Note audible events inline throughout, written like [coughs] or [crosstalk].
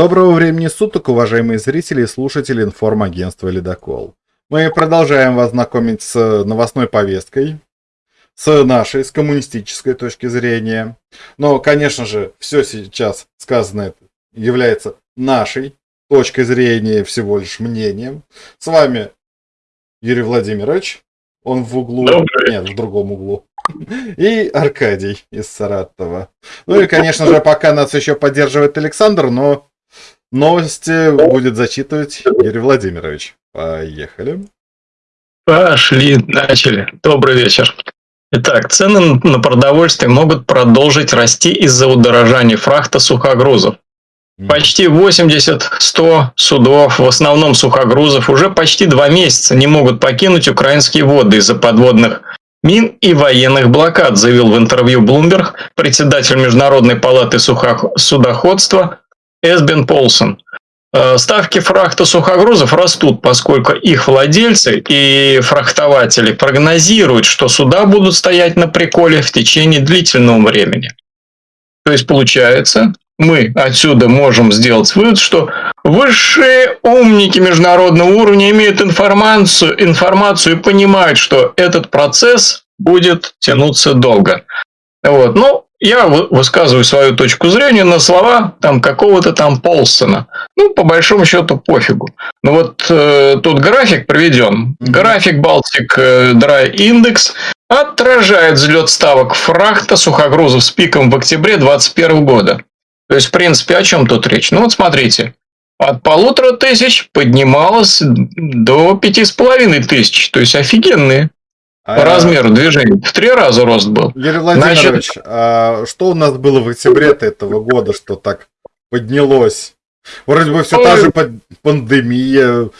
Доброго времени суток, уважаемые зрители и слушатели информагентства «Ледокол». Мы продолжаем вас знакомить с новостной повесткой, с нашей, с коммунистической точки зрения. Но, конечно же, все сейчас сказанное является нашей точкой зрения, всего лишь мнением. С вами Юрий Владимирович, он в углу, Добрый. нет, в другом углу. И Аркадий из Саратова. Ну и, конечно же, пока нас еще поддерживает Александр, но Новости будет зачитывать Юрий Владимирович. Поехали. Пошли, начали. Добрый вечер. Итак, цены на продовольствие могут продолжить расти из-за удорожания фрахта сухогрузов. Почти 80-100 судов, в основном сухогрузов, уже почти два месяца не могут покинуть украинские воды из-за подводных мин и военных блокад, заявил в интервью Bloomberg председатель Международной палаты судоходства Эсбен Полсон. Э, ставки фрахта сухогрузов растут, поскольку их владельцы и фрахтователи прогнозируют, что суда будут стоять на приколе в течение длительного времени. То есть получается, мы отсюда можем сделать вывод, что высшие умники международного уровня имеют информацию, информацию и понимают, что этот процесс будет тянуться долго. Вот. Ну, я высказываю свою точку зрения на слова там какого-то там Полсона. Ну, по большому счету, пофигу. Ну вот э, тут график приведен. График Baltic э, Dry Index отражает взлет ставок фрахта сухогрузов с пиком в октябре 2021 года. То есть, в принципе, о чем тут речь? Ну вот смотрите. От полутора тысяч поднималось до пяти с половиной тысяч. То есть офигенные по а, размеру движения. В три раза рост был. Юрий Владимирович, Значит... а что у нас было в октябре этого года, что так поднялось? Вроде бы все Ой. та же пандемия,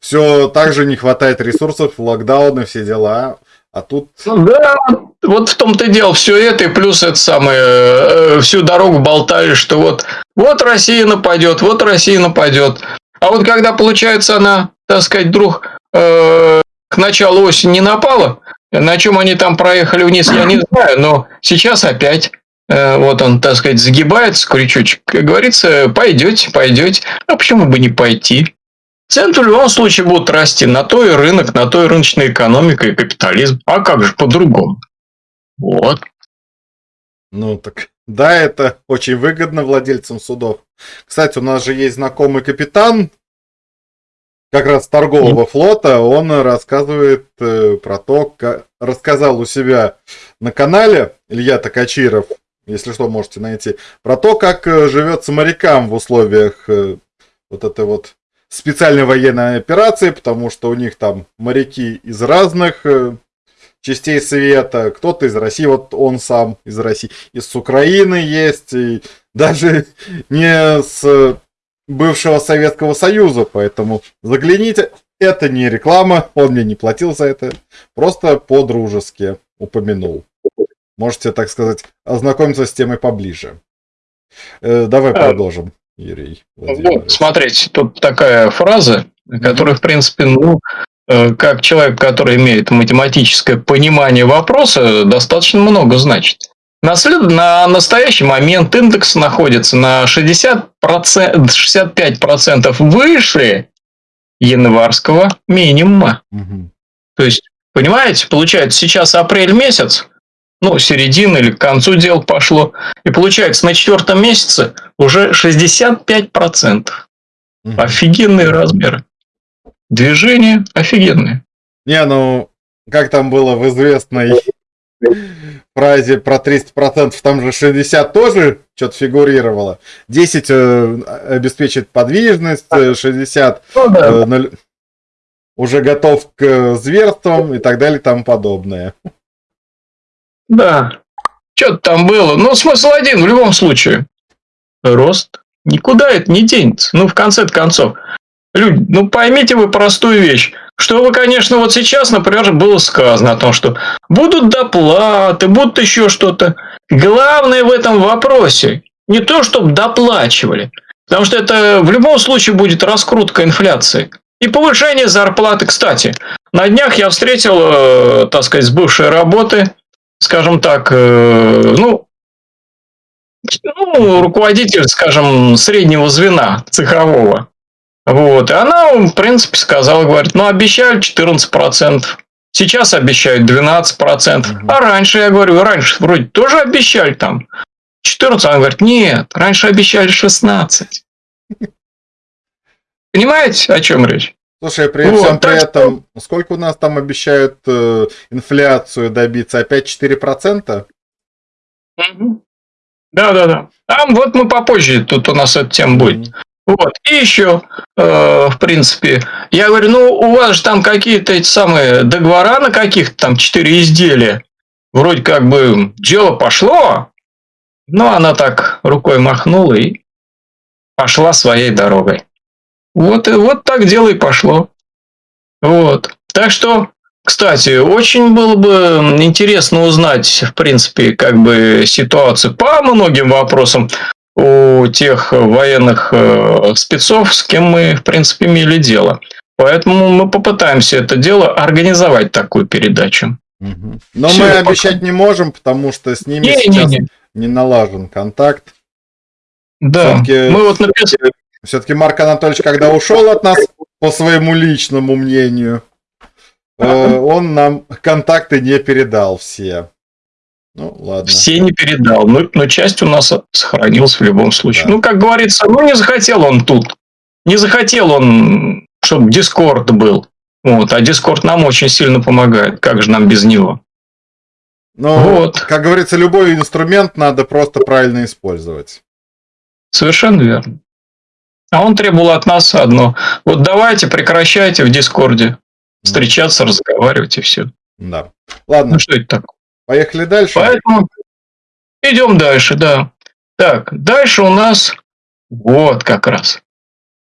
все так же не хватает ресурсов, локдауны, все дела. А тут... Да, вот в том-то и дело, все это, и плюс это самое, э, всю дорогу болтали, что вот, вот Россия нападет, вот Россия нападет. А вот когда, получается, она, так сказать, вдруг э, к началу осени не напала, на чем они там проехали вниз, я не знаю, но сейчас опять э, вот он, так сказать, загибается, крючочек. Как говорится, пойдете, пойдете. А почему бы не пойти? Цены в любом случае будут расти. На то и рынок, на то и рыночная экономика и капитализм. А как же по-другому? Вот. Ну так, да, это очень выгодно владельцам судов. Кстати, у нас же есть знакомый капитан, как раз торгового флота, он рассказывает э, про то, как рассказал у себя на канале Илья Токачиров, если что, можете найти, про то, как э, живется морякам в условиях э, вот этой вот специальной военной операции, потому что у них там моряки из разных частей света, кто-то из России, вот он сам из России, из Украины есть, и [laughs] даже не с бывшего Советского Союза, поэтому загляните. Это не реклама, он мне не платил за это, просто по-дружески упомянул. Можете, так сказать, ознакомиться с темой поближе. Э, давай а, продолжим, Юрий. Вот, смотрите, тут такая фраза, которая, в принципе, ну, э, как человек, который имеет математическое понимание вопроса, достаточно много значит. На, след... на настоящий момент индекс находится на 60%, 65% выше январского минимума. Угу. То есть, понимаете, получается, сейчас апрель месяц, ну, середина или к концу дел пошло, и получается, на четвертом месяце уже 65%. Угу. Офигенные размеры. Движения офигенные. Не, ну, как там было в известной фразе про 300%, там же 60 тоже что-то фигурировало. 10 э, обеспечит подвижность, 60 э, ну, да. э, уже готов к зверствам и так далее и тому подобное. Да, что-то там было. Ну, смысл один в любом случае. Рост. Никуда это не денется. Ну, в конце концов. Люди, ну поймите вы простую вещь. Что вы, конечно, вот сейчас, например, было сказано о том, что будут доплаты, будут еще что-то. Главное в этом вопросе не то, чтобы доплачивали, потому что это в любом случае будет раскрутка инфляции. И повышение зарплаты, кстати. На днях я встретил, э, так сказать, с бывшей работы, скажем так, э, ну, ну, руководитель, скажем, среднего звена цехового. Вот. И она, в принципе, сказала, говорит, ну, обещали 14%. Сейчас обещают 12%. Угу. А раньше, я говорю, раньше вроде тоже обещали там 14. Она говорит, нет, раньше обещали 16. Понимаете, о чем речь? Слушай, при вот, всем при этом, что... сколько у нас там обещают э, инфляцию добиться? Опять 4%? Угу. Да, да, да. А вот мы попозже, тут у нас эта тема будет. Вот. И еще, э, в принципе, я говорю, ну, у вас же там какие-то эти самые договора на каких-то там четыре изделия. Вроде как бы дело пошло, но она так рукой махнула и пошла своей дорогой. Вот, и вот так дело и пошло. Вот. Так что, кстати, очень было бы интересно узнать, в принципе, как бы ситуацию по многим вопросам у тех военных э, спецов, с кем мы, в принципе, имели дело. Поэтому мы попытаемся это дело организовать такую передачу. Угу. Но Все, мы пока... обещать не можем, потому что с ними не, сейчас не, не. не налажен контакт. Да, мы вот написали. Все-таки Марк Анатольевич, когда ушел от нас, по своему личному мнению, э, он нам контакты не передал все. Ну, ладно. Все не передал, но, но часть у нас сохранилась в любом случае. Да. Ну, как говорится, ну, не захотел он тут. Не захотел он, чтобы Дискорд был. Вот, а Дискорд нам очень сильно помогает. Как же нам без него? Ну, вот. как говорится, любой инструмент надо просто правильно использовать. Совершенно верно. А он требовал от нас одно. Вот давайте прекращайте в Дискорде встречаться, разговаривать и все. Да. Ладно. Ну что это такое? Поехали дальше. Поэтому идем дальше, да. Так, дальше у нас вот как раз.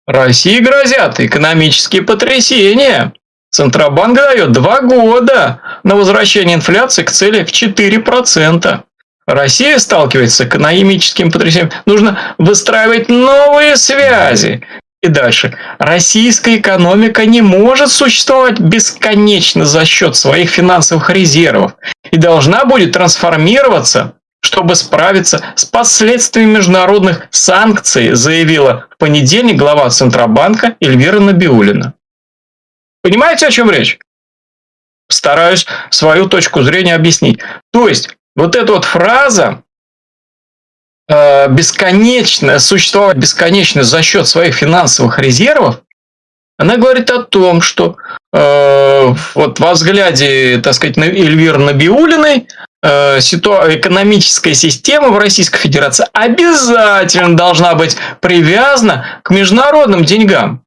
России грозят экономические потрясения. Центробанк дает два года на возвращение инфляции к цели в 4%. Россия сталкивается с экономическим потрясением. Нужно выстраивать новые связи. И дальше. Российская экономика не может существовать бесконечно за счет своих финансовых резервов и должна будет трансформироваться, чтобы справиться с последствиями международных санкций, заявила в понедельник глава Центробанка Эльвира Набиулина. Понимаете, о чем речь? Стараюсь свою точку зрения объяснить. То есть, вот эта вот фраза бесконечно, существовать бесконечно за счет своих финансовых резервов, она говорит о том, что э, вот во взгляде, так сказать, Эльвиры Набиулиной э, экономическая система в Российской Федерации обязательно должна быть привязана к международным деньгам.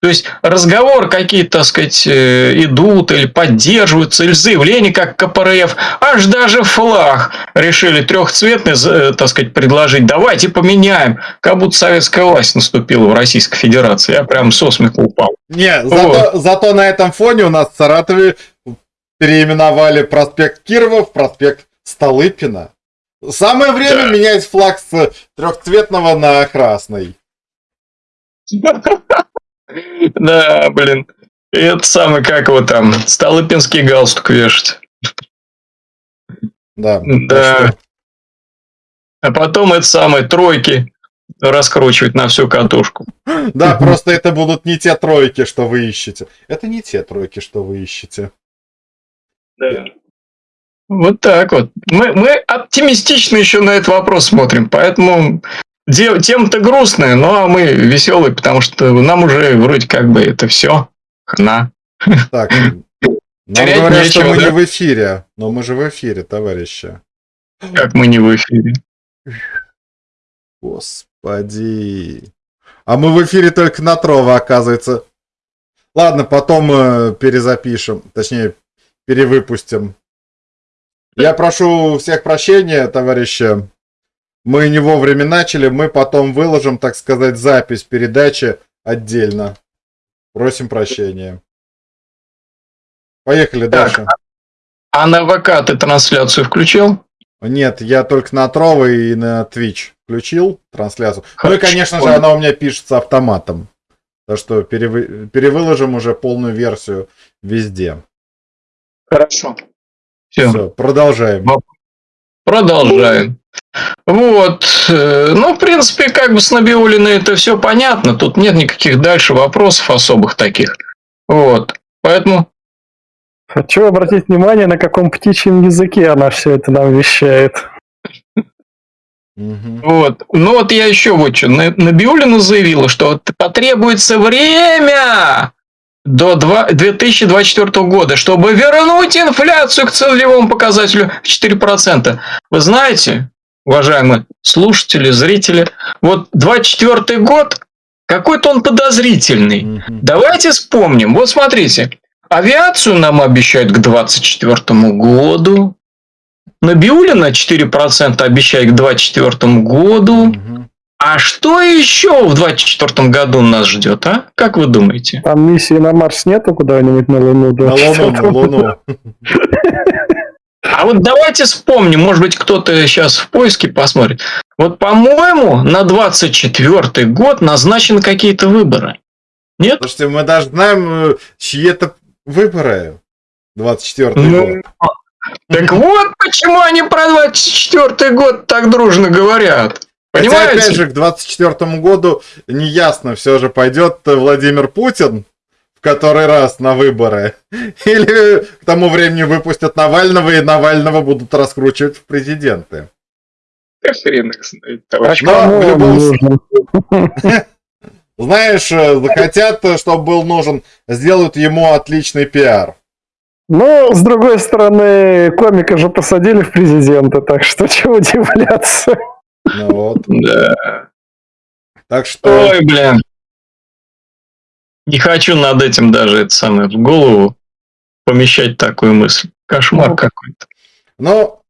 То есть разговор какие-то, так сказать, э, идут или поддерживаются, или заявления, как КПРФ, аж даже флаг решили трехцветный, э, так сказать, предложить. Давайте поменяем, как будто советская власть наступила в Российской Федерации. Я прям со смеху упал. Не, зато, вот. зато на этом фоне у нас в Саратове переименовали проспект Кирова в проспект Столыпина. Самое время да. менять флаг с трехцветного на красный. [laughs] Да, блин. Это самый, как его там, Столыпинский галстук вешать. Да. Да. А потом это самые тройки раскручивать на всю катушку. Да, просто это будут не те тройки, что вы ищете. Это не те тройки, что вы ищете. Да. Вот так вот. Мы, мы оптимистично еще на этот вопрос смотрим, поэтому тем-то грустная, но мы веселые, потому что нам уже вроде как бы это все хна. Так, [laughs] нам говорят, нечего, что мы да? не в эфире, но мы же в эфире, товарищи. Как мы не в эфире? Господи. А мы в эфире только на Трова, оказывается. Ладно, потом э, перезапишем, точнее, перевыпустим. Я прошу всех прощения, товарищи. Мы не вовремя начали, мы потом выложим, так сказать, запись передачи отдельно. Просим прощения. Поехали так, дальше. А на ВК ты трансляцию включил? Нет, я только на Трово и на Twitch включил трансляцию. Ну и, конечно же, она у меня пишется автоматом. Так что перевы... перевыложим уже полную версию везде. Хорошо. Все, Все продолжаем. Продолжаем. Вот. э, Ну, в принципе, как бы с Набиулиной это все понятно. Тут нет никаких дальше вопросов особых таких. Вот. Поэтому Хочу обратить внимание, на каком птичьем языке она все это нам вещает. Вот. Ну вот я еще вот что. На- Набиуллина заявила, что потребуется время до два- 2024 года, чтобы вернуть инфляцию к целевому показателю в 4%. Вы знаете, уважаемые слушатели, зрители, вот 24 год, какой-то он подозрительный. Мгм. Давайте вспомним. Вот смотрите. Авиацию нам обещают к 2024 году. Набиулина 4% обещает к 2024 году. Мгм. А что еще в 2024 году нас ждет, а? Как вы думаете? Там миссии на Марс нету куда-нибудь на Луну? На Луну, на 24-го? Луну. А вот давайте вспомним, может быть, кто-то сейчас в поиске посмотрит. Вот, по-моему, на 24 год назначены какие-то выборы. Нет? Слушайте, мы даже знаем, э, чьи это выборы. 24 Ну, год. Так вот почему они про 24 год так дружно говорят. Хотя, Понимаете? опять же, к 24 году неясно, все же пойдет Владимир Путин в который раз на выборы. [laughs] Или к тому времени выпустят Навального, и Навального будут раскручивать в президенты. Да хрен их знает, А товарищ. Но в любом? [laughs] Знаешь, э, захотят, э, чтобы был нужен, сделают ему отличный пиар. Но, с другой стороны, комика же посадили в президента, так что [laughs] чего удивляться. Ну вот. Да. Так что... Ой, блин. Не хочу над этим даже это самое в голову помещать такую мысль. Кошмар Ну. какой-то. Ну,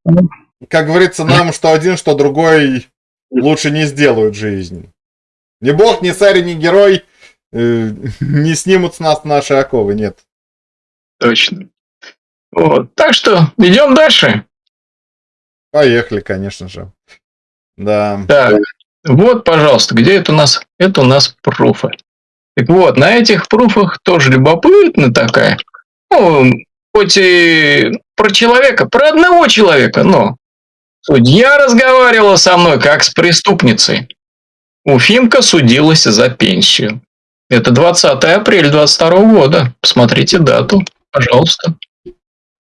как говорится, нам что один, что другой лучше не сделают жизнь. Ни бог, ни царь, ни герой э, не снимут с нас наши оковы, нет. Точно. Вот. Так что идем дальше. Поехали, конечно же. Да. Так, вот, пожалуйста, где это у нас? Это у нас пруфы. Так вот, на этих пруфах тоже любопытно такая. Ну, хоть и про человека, про одного человека, но судья разговаривала со мной как с преступницей. Уфимка судилась за пенсию. Это 20 апреля 22 года. Посмотрите дату, пожалуйста.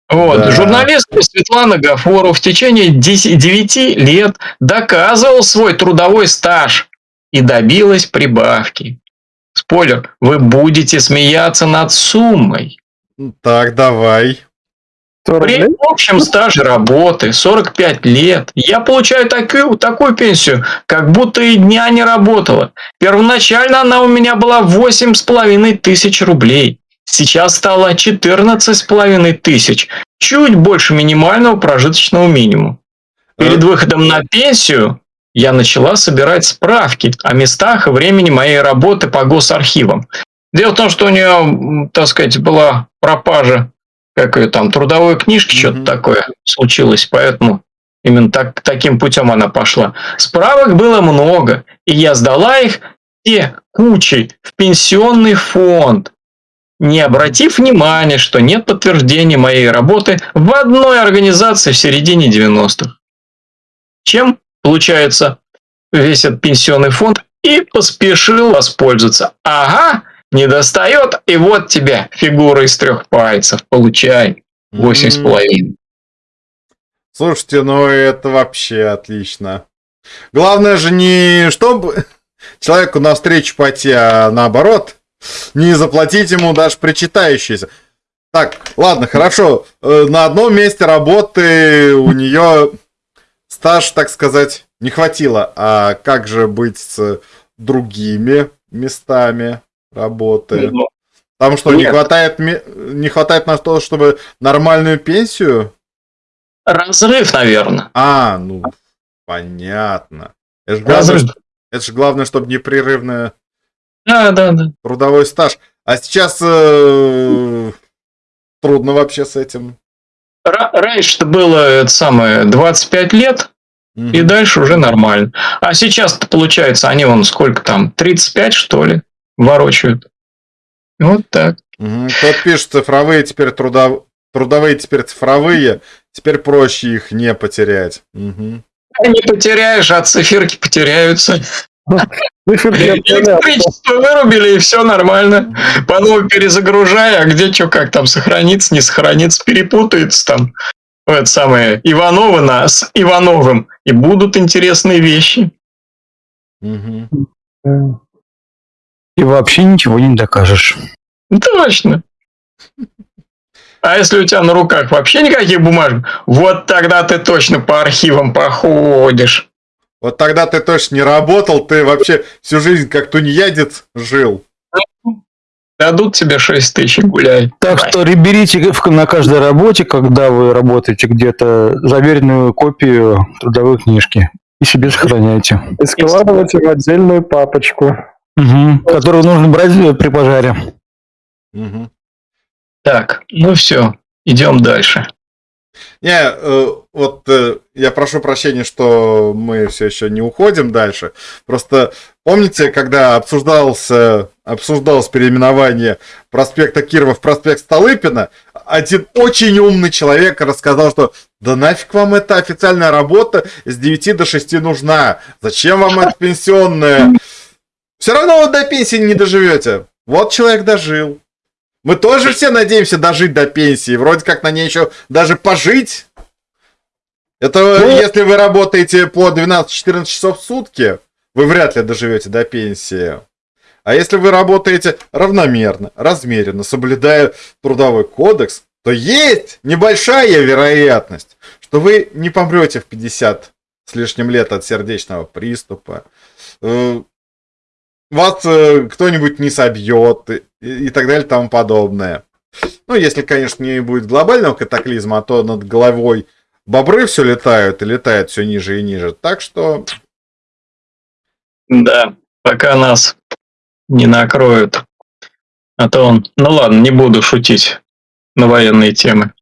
Вот. Да. Журналистка Светлана Гафурова в течение 10 9 лет доказывал свой трудовой стаж и добилась прибавки. Спойлер, вы будете смеяться над суммой. Так, давай. 100 При общем стаже работы 45 лет я получаю такую, такую пенсию, как будто и дня не работала. Первоначально она у меня была 8,5 тысяч рублей. Сейчас стала 14,5 тысяч. Чуть больше минимального прожиточного минимума. Перед выходом на пенсию я начала собирать справки о местах и времени моей работы по госархивам. Дело в том, что у нее, так сказать, была пропажа как ее там, трудовой книжки, Мгм. что-то такое случилось, поэтому именно так, таким путем она пошла. Справок было много, и я сдала их все кучей в пенсионный фонд, не обратив внимания, что нет подтверждения моей работы в одной организации в середине 90-х. Чем, получается, весь этот пенсионный фонд и поспешил воспользоваться. Ага, не достает, и вот тебе фигура из трех пальцев. Получай. Восемь с половиной. Слушайте, ну это вообще отлично. Главное же не чтобы человеку навстречу пойти, а наоборот, не заплатить ему даже причитающееся. Так, ладно, хорошо. Э, На одном месте работы у нее стаж, так сказать, не хватило. А как же быть с другими местами работы? Там что, не Нет. хватает, ме- не хватает на то, чтобы нормальную пенсию? Разрыв, наверное. А, ну, понятно. Это же главное, Разрыв. это же главное, чтобы непрерывный Да, да, да. трудовой стаж. А сейчас э, трудно вообще с этим. Ра- Раньше-то было это самое 25 лет, Мгм. и дальше уже нормально. А сейчас-то получается, они вон сколько там, 35 что ли, ворочают. Вот так. Мгм. Тот пишет, цифровые теперь трудов... трудовые теперь цифровые, Теперь проще их не потерять. Угу. Не потеряешь, а циферки потеряются. Электричество вырубили, и все нормально. По новой перезагружай, а где что, как там сохранится, не сохранится, перепутается там. Это самое Ивановы нас Ивановым. И будут интересные вещи. И вообще ничего не докажешь. Точно. А если у тебя на руках вообще никаких бумажек, вот тогда ты точно по архивам походишь. Вот тогда ты точно не работал, ты вообще всю жизнь как тунеядец жил. Дадут тебе 6 тысяч, гуляй. Так Давай. что берите на каждой работе, когда вы работаете где-то, заверенную копию трудовой книжки и себе сохраняйте. И складывайте в отдельную папочку. Угу, которую нужно брать при пожаре. Угу. Так, ну все, идем дальше. Не, э, вот э, я прошу прощения, что мы все еще не уходим дальше. Просто помните, когда обсуждался, обсуждалось переименование проспекта Кирова в проспект Столыпина, один очень умный человек рассказал, что да нафиг вам эта официальная работа с 9 до 6 нужна. Зачем вам это пенсионная? Все равно вы до пенсии не доживете. Вот человек дожил. Мы тоже все надеемся дожить до пенсии. Вроде как на ней еще даже пожить. Это ну, если вы работаете по 12-14 часов в сутки, вы вряд ли доживете до пенсии. А если вы работаете равномерно, размеренно, соблюдая трудовой кодекс, то есть небольшая вероятность, что вы не помрете в 50 с лишним лет от сердечного приступа. Вас э, кто-нибудь не собьет и, и так далее и тому подобное. Ну, если, конечно, не будет глобального катаклизма, а то над головой бобры все летают и летают все ниже и ниже. Так что... Да, пока нас не накроют. А то он... Ну ладно, не буду шутить на военные темы.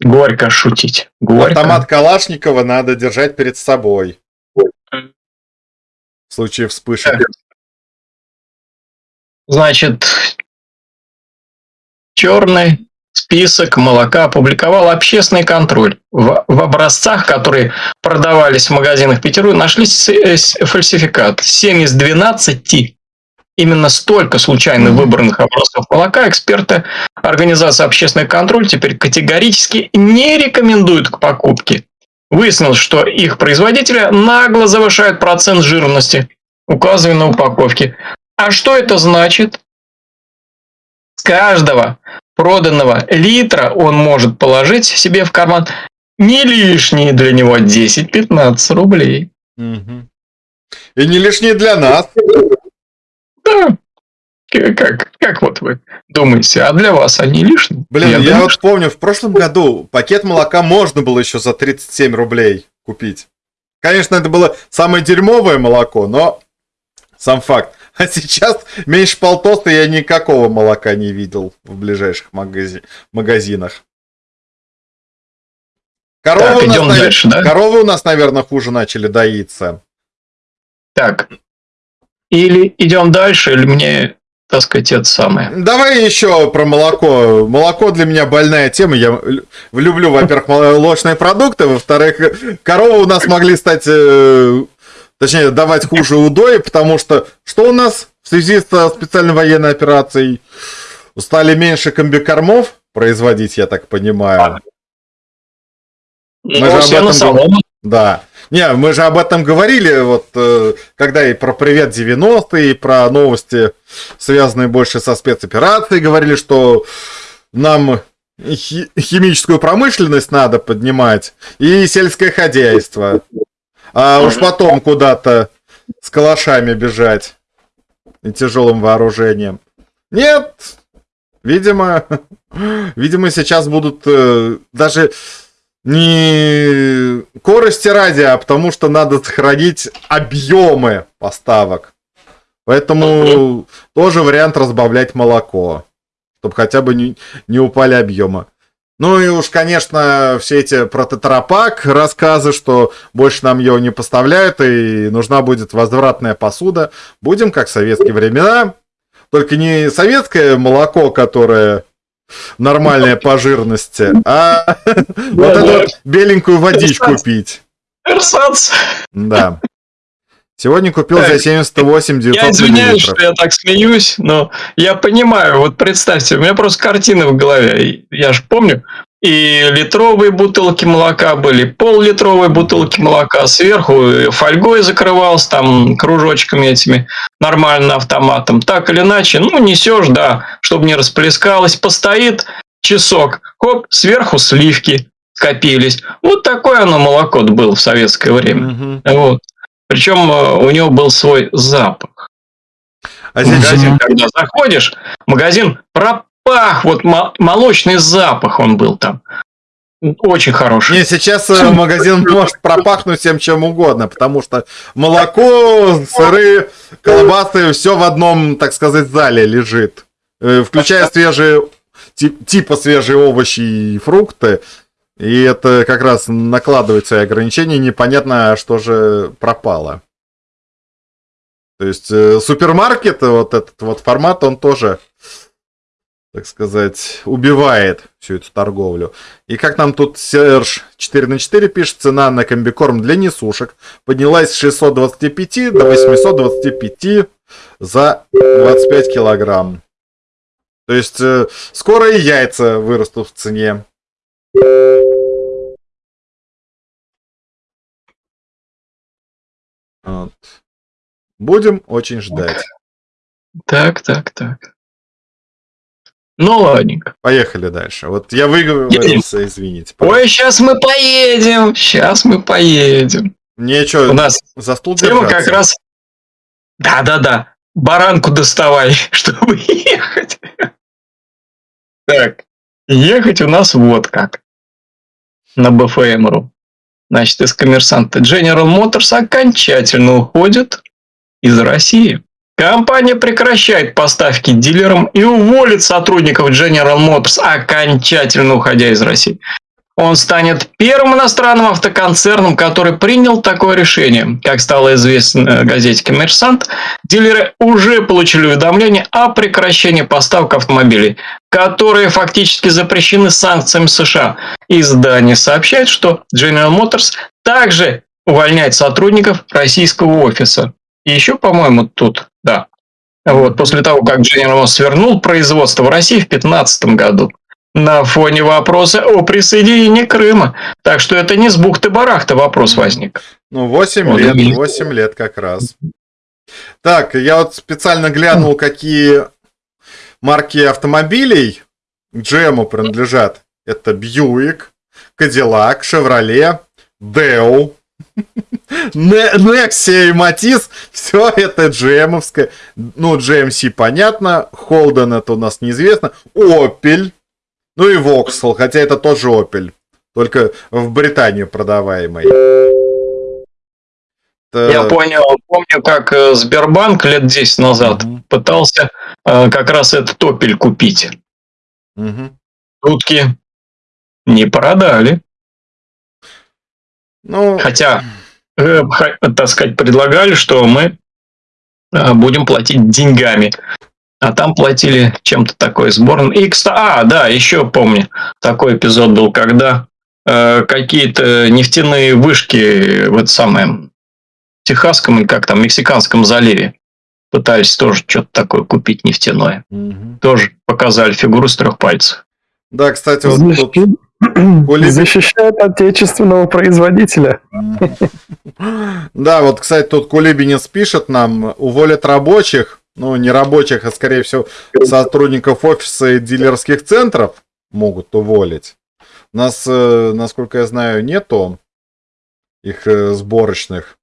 Горько шутить. Горько. Автомат Калашникова надо держать перед собой. В случае вспышек. Значит, черный список молока опубликовал общественный контроль. В, в образцах, которые продавались в магазинах Петербурга, нашлись фальсификаты. 7 из 12 именно столько случайно выбранных образцов молока эксперты Организации общественный контроль теперь категорически не рекомендуют к покупке. Выяснилось, что их производители нагло завышают процент жирности, указанный на упаковке. А что это значит? С каждого проданного литра он может положить себе в карман не лишние для него 10-15 рублей. Угу. И не лишние для нас. Да. Как, как вот вы думаете, а для вас они лишние? Блин, я, я думаю, вот что... помню, в прошлом году пакет молока можно было еще за 37 рублей купить. Конечно, это было самое дерьмовое молоко, но сам факт. А сейчас меньше полтоста я никакого молока не видел в ближайших магази... магазинах. Коровы, так, у нас, дальше, да? коровы у нас, наверное, хуже начали доиться. Так. Или идем дальше, или мне, так сказать, это самое. Давай еще про молоко. Молоко для меня больная тема. Я люблю, во-первых, молочные продукты, во-вторых, коровы у нас могли стать э, точнее, давать хуже удои, потому что что у нас в связи с специальной военной операцией? Стали меньше комбикормов производить, я так понимаю. Мы же об этом... Да. Не, мы же об этом говорили, вот э, когда и про привет 90-е, и про новости, связанные больше со спецоперацией, говорили, что нам химическую промышленность надо поднимать и сельское хозяйство. А уж потом куда-то с калашами бежать и тяжелым вооружением. Нет, видимо, [laughs] видимо сейчас будут э, даже не скорости ради, а потому что надо сохранить объемы поставок. Поэтому тоже вариант разбавлять молоко, чтобы хотя бы не, не упали объемы. Ну и уж, конечно, все эти про тетрапак рассказы, что больше нам его не поставляют и нужна будет возвратная посуда. Будем как в советские времена. Только не советское молоко, которое нормальная по жирности, а вот эту беленькую водичку пить. Эрсац. Да. Сегодня купил за Так, 78 Я 900 извиняюсь, что я так смеюсь, но я понимаю, вот представьте, у меня просто картины в голове, я же помню, и литровые бутылки молока были, пол-литровые бутылки молока, сверху фольгой закрывался, там, кружочками этими, нормально автоматом. Так или иначе, ну, несешь, да, чтобы не расплескалось, постоит часок, хоп, сверху сливки скопились. Вот такое оно молоко было в советское время. Мгм. Вот. Причем э, у него был свой запах. А сейчас магазин, когда заходишь, магазин пропах, вот мо- молочный запах он был там. Очень хороший. Не, сейчас э, магазин [laughs] может пропахнуть всем чем угодно, потому что молоко, сыры, колбасы, все в одном, так сказать, зале лежит. Э, Включая [laughs] свежие, ти- типа свежие овощи и фрукты. И это как раз накладывает свои ограничения, непонятно, что же пропало. То есть э, супермаркет, вот этот вот формат, он тоже, так сказать, убивает всю эту торговлю. И как нам тут Серж 4 на 4 пишет, цена на комбикорм для несушек поднялась с 625 до 825 за 25 килограмм. То есть э, скоро и яйца вырастут в цене. Вот. Будем очень ждать. Так, так, так. Ну, ладненько. Поехали дальше. Вот я выговорился, извините. Ой, сейчас мы поедем, сейчас мы поедем. Мне У что, нас за стул тема держаться? как раз... Да-да-да, баранку доставай, [laughs] чтобы ехать. Так, ехать у нас вот как. На БФМРу. Значит, из коммерсанта General Motors окончательно уходит из России. Компания прекращает поставки дилерам и уволит сотрудников General Motors, окончательно уходя из России. Он станет первым иностранным автоконцерном, который принял такое решение. Как стало известно газете «Коммерсант», дилеры уже получили уведомление о прекращении поставок автомобилей, которые фактически запрещены санкциями США. Издание сообщает, что General Motors также увольняет сотрудников российского офиса. И еще, по-моему, тут, да. Вот, после того, как General Motors вернул производство в России в 2015 году на фоне вопроса о присоединении Крыма. Так что это не с бухты-барахта вопрос возник. Ну, 8 Вот лет, именно. 8 лет как раз. Так, я вот специально глянул, какие марки автомобилей GM принадлежат. Это Buick, Cadillac, Chevrolet, Deo, Не- Nexia и Matiz. Все это GM-овское. Ну, GMC понятно. Holden это у нас неизвестно. Opel. Ну и Vauxhall, хотя это тоже Opel. Только в Британию продаваемый. Я понял, помню, как э, Сбербанк лет 10 назад Мгм. пытался э, как раз этот топель купить. Мгм. Утки не продали. Ну, Хотя, э, так сказать, предлагали, что мы будем платить деньгами. А там платили чем-то такой сборным. И, кстати, а, да, еще помню, такой эпизод был, когда э, какие-то нефтяные вышки в это самое Техасском или как там, Мексиканском заливе пытались тоже что-то такое купить нефтяное. мгм. Тоже показали фигуру с трех пальцев. да, кстати, вот тут Защищает, защищает отечественного производителя. Да, вот, кстати, тут Кулибинец пишет нам, уволят рабочих, ну, не рабочих, а, скорее всего, сотрудников офиса и дилерских центров могут уволить. У нас, э, насколько я знаю, нету их э, сборочных.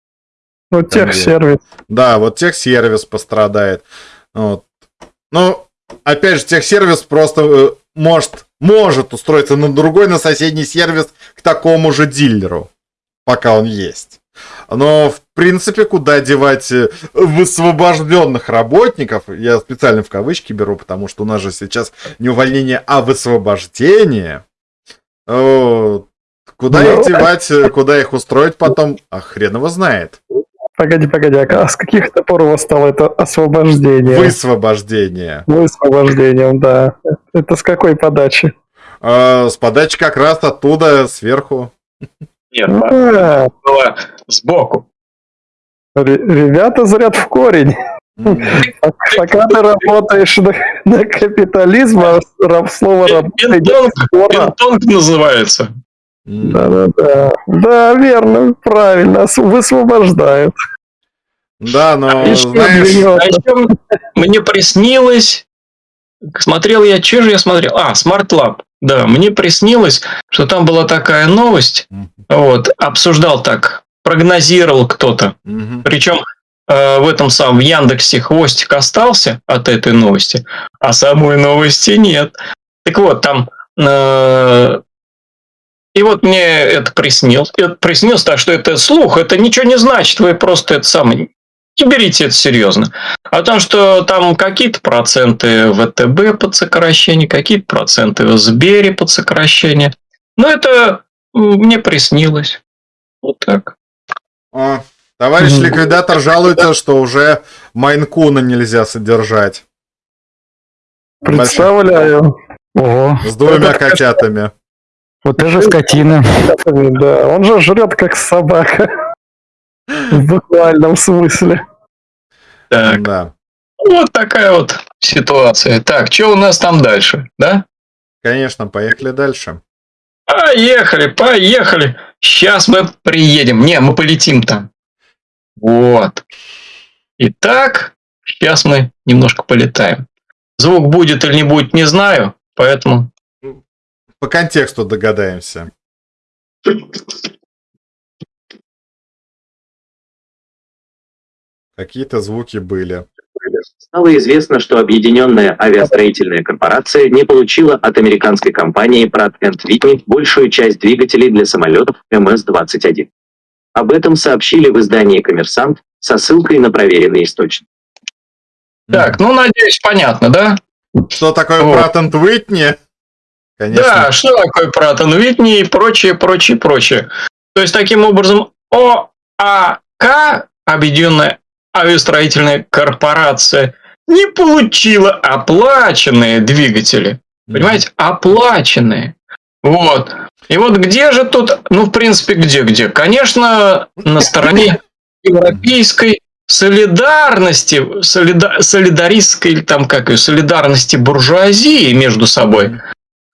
Ну, техсервис. Да, вот техсервис пострадает. Вот. Ну, опять же, техсервис просто э, может, может устроиться на другой, на соседний сервис к такому же дилеру, пока он есть. Но, в принципе, куда девать э, высвобожденных работников, я специально в кавычки беру, потому что у нас же сейчас не увольнение, а высвобождение. О, Куда Ну, их девать, э, куда их устроить потом, а хрен его знает. Погоди, погоди, а с каких это пор у вас стало это освобождение? Высвобождение. Высвобождением, да. Это с какой подачи? А, с подачи как раз оттуда, сверху. Нет, А, было сбоку. ре- ребята зрят в корень. [laughs] Пока ты работаешь на, на капитализм, а ра- слово работа идет Пинг-понг скоро. пинг-понг называется. М. Да-да-да. Да, верно, правильно, высвобождают. Да, но знаешь, А еще мне приснилось, смотрел я, что же я смотрел? А, Smart Lab. Да, мне приснилось, что там была такая новость, вот, обсуждал так, прогнозировал кто-то. Мгм. Причем э, в этом самом в Яндексе хвостик остался от этой новости, а самой новости нет. Так вот, там э, и вот мне это приснилось. Это приснилось, так что это слух, это ничего не значит, вы просто это самое не берите это серьезно. О том, что там какие-то проценты ВТБ под сокращение, какие-то проценты в Сбере под сокращение. Но это мне приснилось. Вот так. О, товарищ Мгм. ликвидатор жалуется, что уже Майнкуна нельзя содержать. Представляю. Ого, С двумя Это- котятами. вот это скотина. Да, он же жрет как собака. В буквальном смысле. Так. Да. Вот такая вот ситуация. Так, что у нас там дальше, да? Конечно, поехали дальше. Поехали, поехали. Сейчас мы приедем. Не, мы полетим там. Вот. Итак, сейчас мы немножко полетаем. Звук будет или не будет, не знаю, поэтому... По контексту догадаемся. Какие-то звуки были. Стало известно, что Объединенная авиастроительная корпорация не получила от американской компании Pratt Whitney большую часть двигателей для самолетов МС-21. Об этом сообщили в издании «Коммерсант» со ссылкой на проверенный источник. Так, ну, надеюсь, понятно, да? Что такое Вот. Пратент Уитни? Конечно. Да, что такое Пратон Витни и прочее, прочее, прочее. То есть, таким образом, ОАК, Объединенная авиастроительная корпорация, не получила оплаченные двигатели. Понимаете, оплаченные. Вот. И вот где же тут, ну, в принципе, где-где? Конечно, на стороне европейской солидарности, солида- солидаристской, или там как ее, солидарности буржуазии между собой.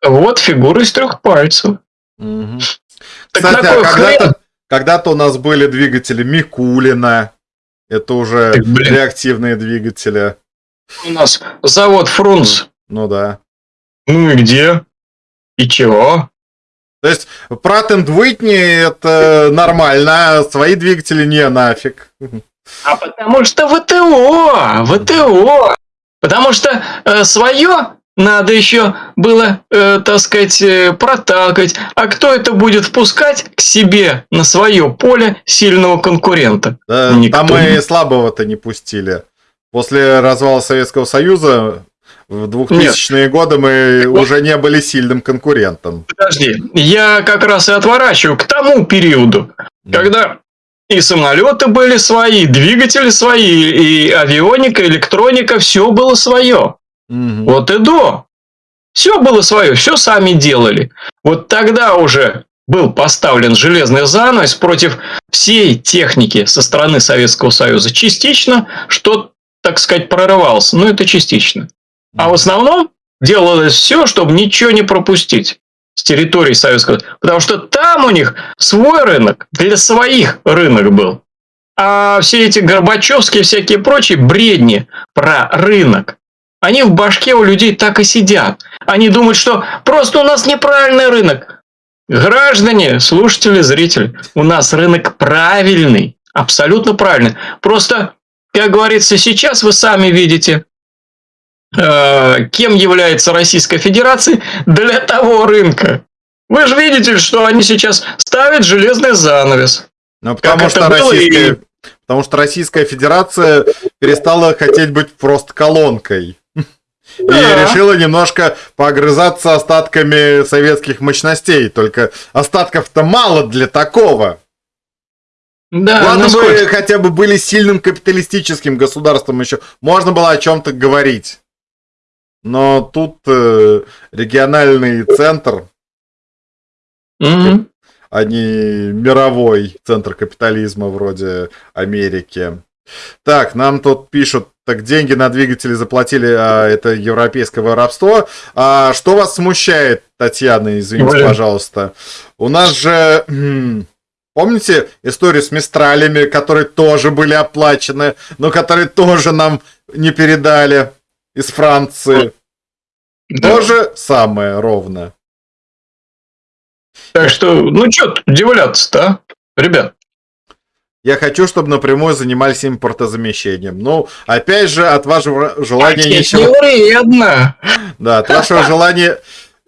Вот фигура из трех пальцев. Мгм. Так Кстати, а хрен? когда-то, когда-то у нас были двигатели Микулина. Это уже блин. реактивные двигатели. У нас завод Фрунз. Ну да. Ну и где? И чего? То есть Pratt Whitney это нормально, а свои двигатели не нафиг. А потому что ВТО, ВТО. Потому что свое надо еще было, э, так сказать, э, проталкивать. А кто это будет впускать к себе на свое поле сильного конкурента? Да, Никто там мы и слабого-то не пустили. После развала Советского Союза в 2000-е годы мы вот- уже не были сильным конкурентом. Подожди, я как раз и отворачиваю к тому периоду, когда и самолеты были свои, двигатели свои, и авионика, электроника, все было свое. Мгм. Вот и до. Все было свое, все сами делали. Вот тогда уже был поставлен железный занавес против всей техники со стороны Советского Союза. Частично, что, так сказать, прорывалось, но это частично. А в основном делалось все, чтобы ничего не пропустить с территории Советского Союза. Потому что там у них свой рынок, для своих рынок был. А все эти Горбачевские всякие прочие бредни про рынок, они в башке у людей так и сидят. Они думают, что просто у нас неправильный рынок. Граждане, слушатели, зрители, у нас рынок правильный, абсолютно правильный. Просто, как говорится, сейчас вы сами видите, э, кем является Российская Федерация для того рынка. Вы же видите, что они сейчас ставят железный занавес. Ну, потому что, Российская, и- потому что Российская Федерация перестала хотеть быть просто колонкой. И решила немножко погрызаться остатками советских мощностей. Только остатков-то мало для такого. Да, Ладно ну бы хотя бы были сильным капиталистическим государством еще. Можно было о чем-то говорить. Но тут э, региональный центр, Мгм. а не мировой центр капитализма вроде Америки. Так, нам тут пишут, так деньги на двигатели заплатили, а это европейское воровство. А что вас смущает, Татьяна, извините, Блин. пожалуйста? У нас же, помните историю с Мистралями, которые тоже были оплачены, но которые тоже нам не передали из Франции? Да. То же самое ровно. Так что, ну что удивляться-то, а? Ребят, Я хочу, чтобы напрямую занимались импортозамещением. Ну, опять же, от вашего желания ничего... вредно. Да, от вашего желания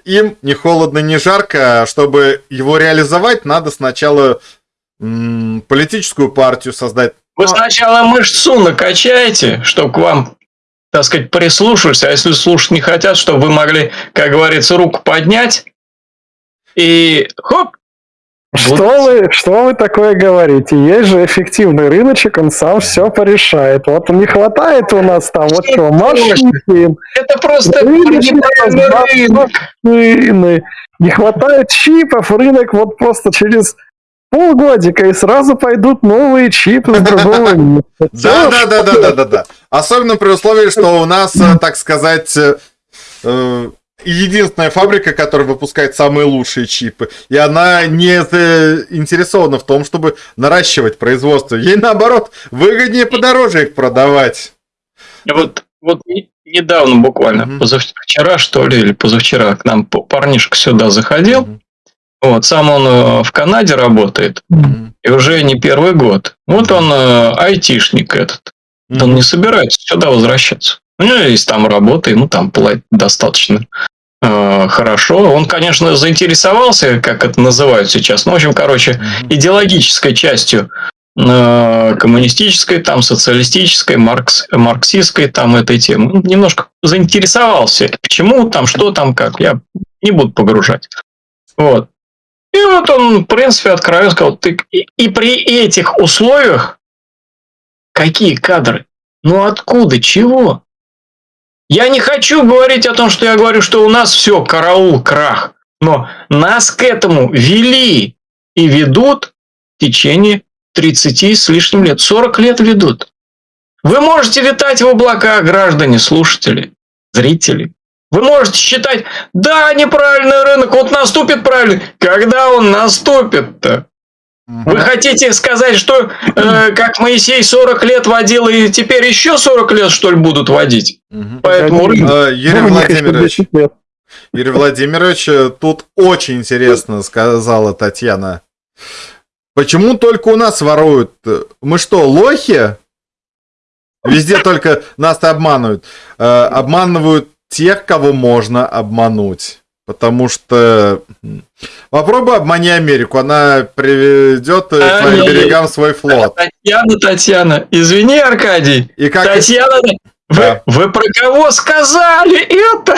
им не холодно, не жарко. а Чтобы его реализовать, надо сначала м, политическую партию создать. Вы сначала мышцу накачаете, чтобы к вам, так сказать, прислушались, а если слушать не хотят, чтобы вы могли, как говорится, руку поднять и хоп, Что вы, что вы такое говорите? Есть же эффективный рыночек, он сам все порешает. Вот не хватает у нас там вот Что что, машин, это просто рынок. машины. Не хватает чипов, рынок вот просто через полгодика и сразу пойдут новые чипы с другого. [laughs] Да, Всё, да, да, да, да, да, да. Особенно при условии, что у нас, э, так сказать, э, э, единственная фабрика, которая выпускает самые лучшие чипы, и она не заинтересована в том, чтобы наращивать производство. Ей наоборот выгоднее подороже их продавать. Вот, вот не- недавно буквально, Мгм. позавчера что ли, или позавчера к нам парнишка сюда заходил. Мгм. Вот, сам он э, в Канаде работает, Мгм. и уже не первый год. Вот он э, айтишник этот. Он не собирается сюда возвращаться. У него есть там работа, ему там платят достаточно э, хорошо. Он, конечно, заинтересовался, как это называют сейчас. Ну, в общем, короче, идеологической частью э, коммунистической, там, социалистической, маркс, марксистской, там, этой темы. Ну, Немножко заинтересовался. Почему там, что там, как. Я не буду погружать. Вот. И вот он, в принципе, откровенно сказал, ты... И при этих условиях какие кадры? Ну откуда? Чего? Я не хочу говорить о том, что я говорю, что у нас все, караул, крах. Но нас к этому вели и ведут в течение 30 с лишним лет. 40 лет ведут. Вы можете летать в облаках, граждане, слушатели, зрители. Вы можете считать, да, неправильный рынок, вот наступит правильный. Когда он наступит-то? Вы хотите сказать, что э, как Моисей 40 лет водил, и теперь еще 40 лет, что ли, будут водить? Мгм. Поэтому рынок... Юрий Владимирович, 10 лет. Юрий Владимирович, э, тут очень интересно сказала Татьяна. Почему только у нас воруют? Мы что, лохи? Везде только нас обманывают. Э, Обманывают тех, кого можно обмануть. Потому что попробуй обмани Америку, она приведет э, к твоим берегам свой флот. Татьяна, Татьяна, извини, Аркадий. И как Татьяна, вы, Да. вы про кого сказали это?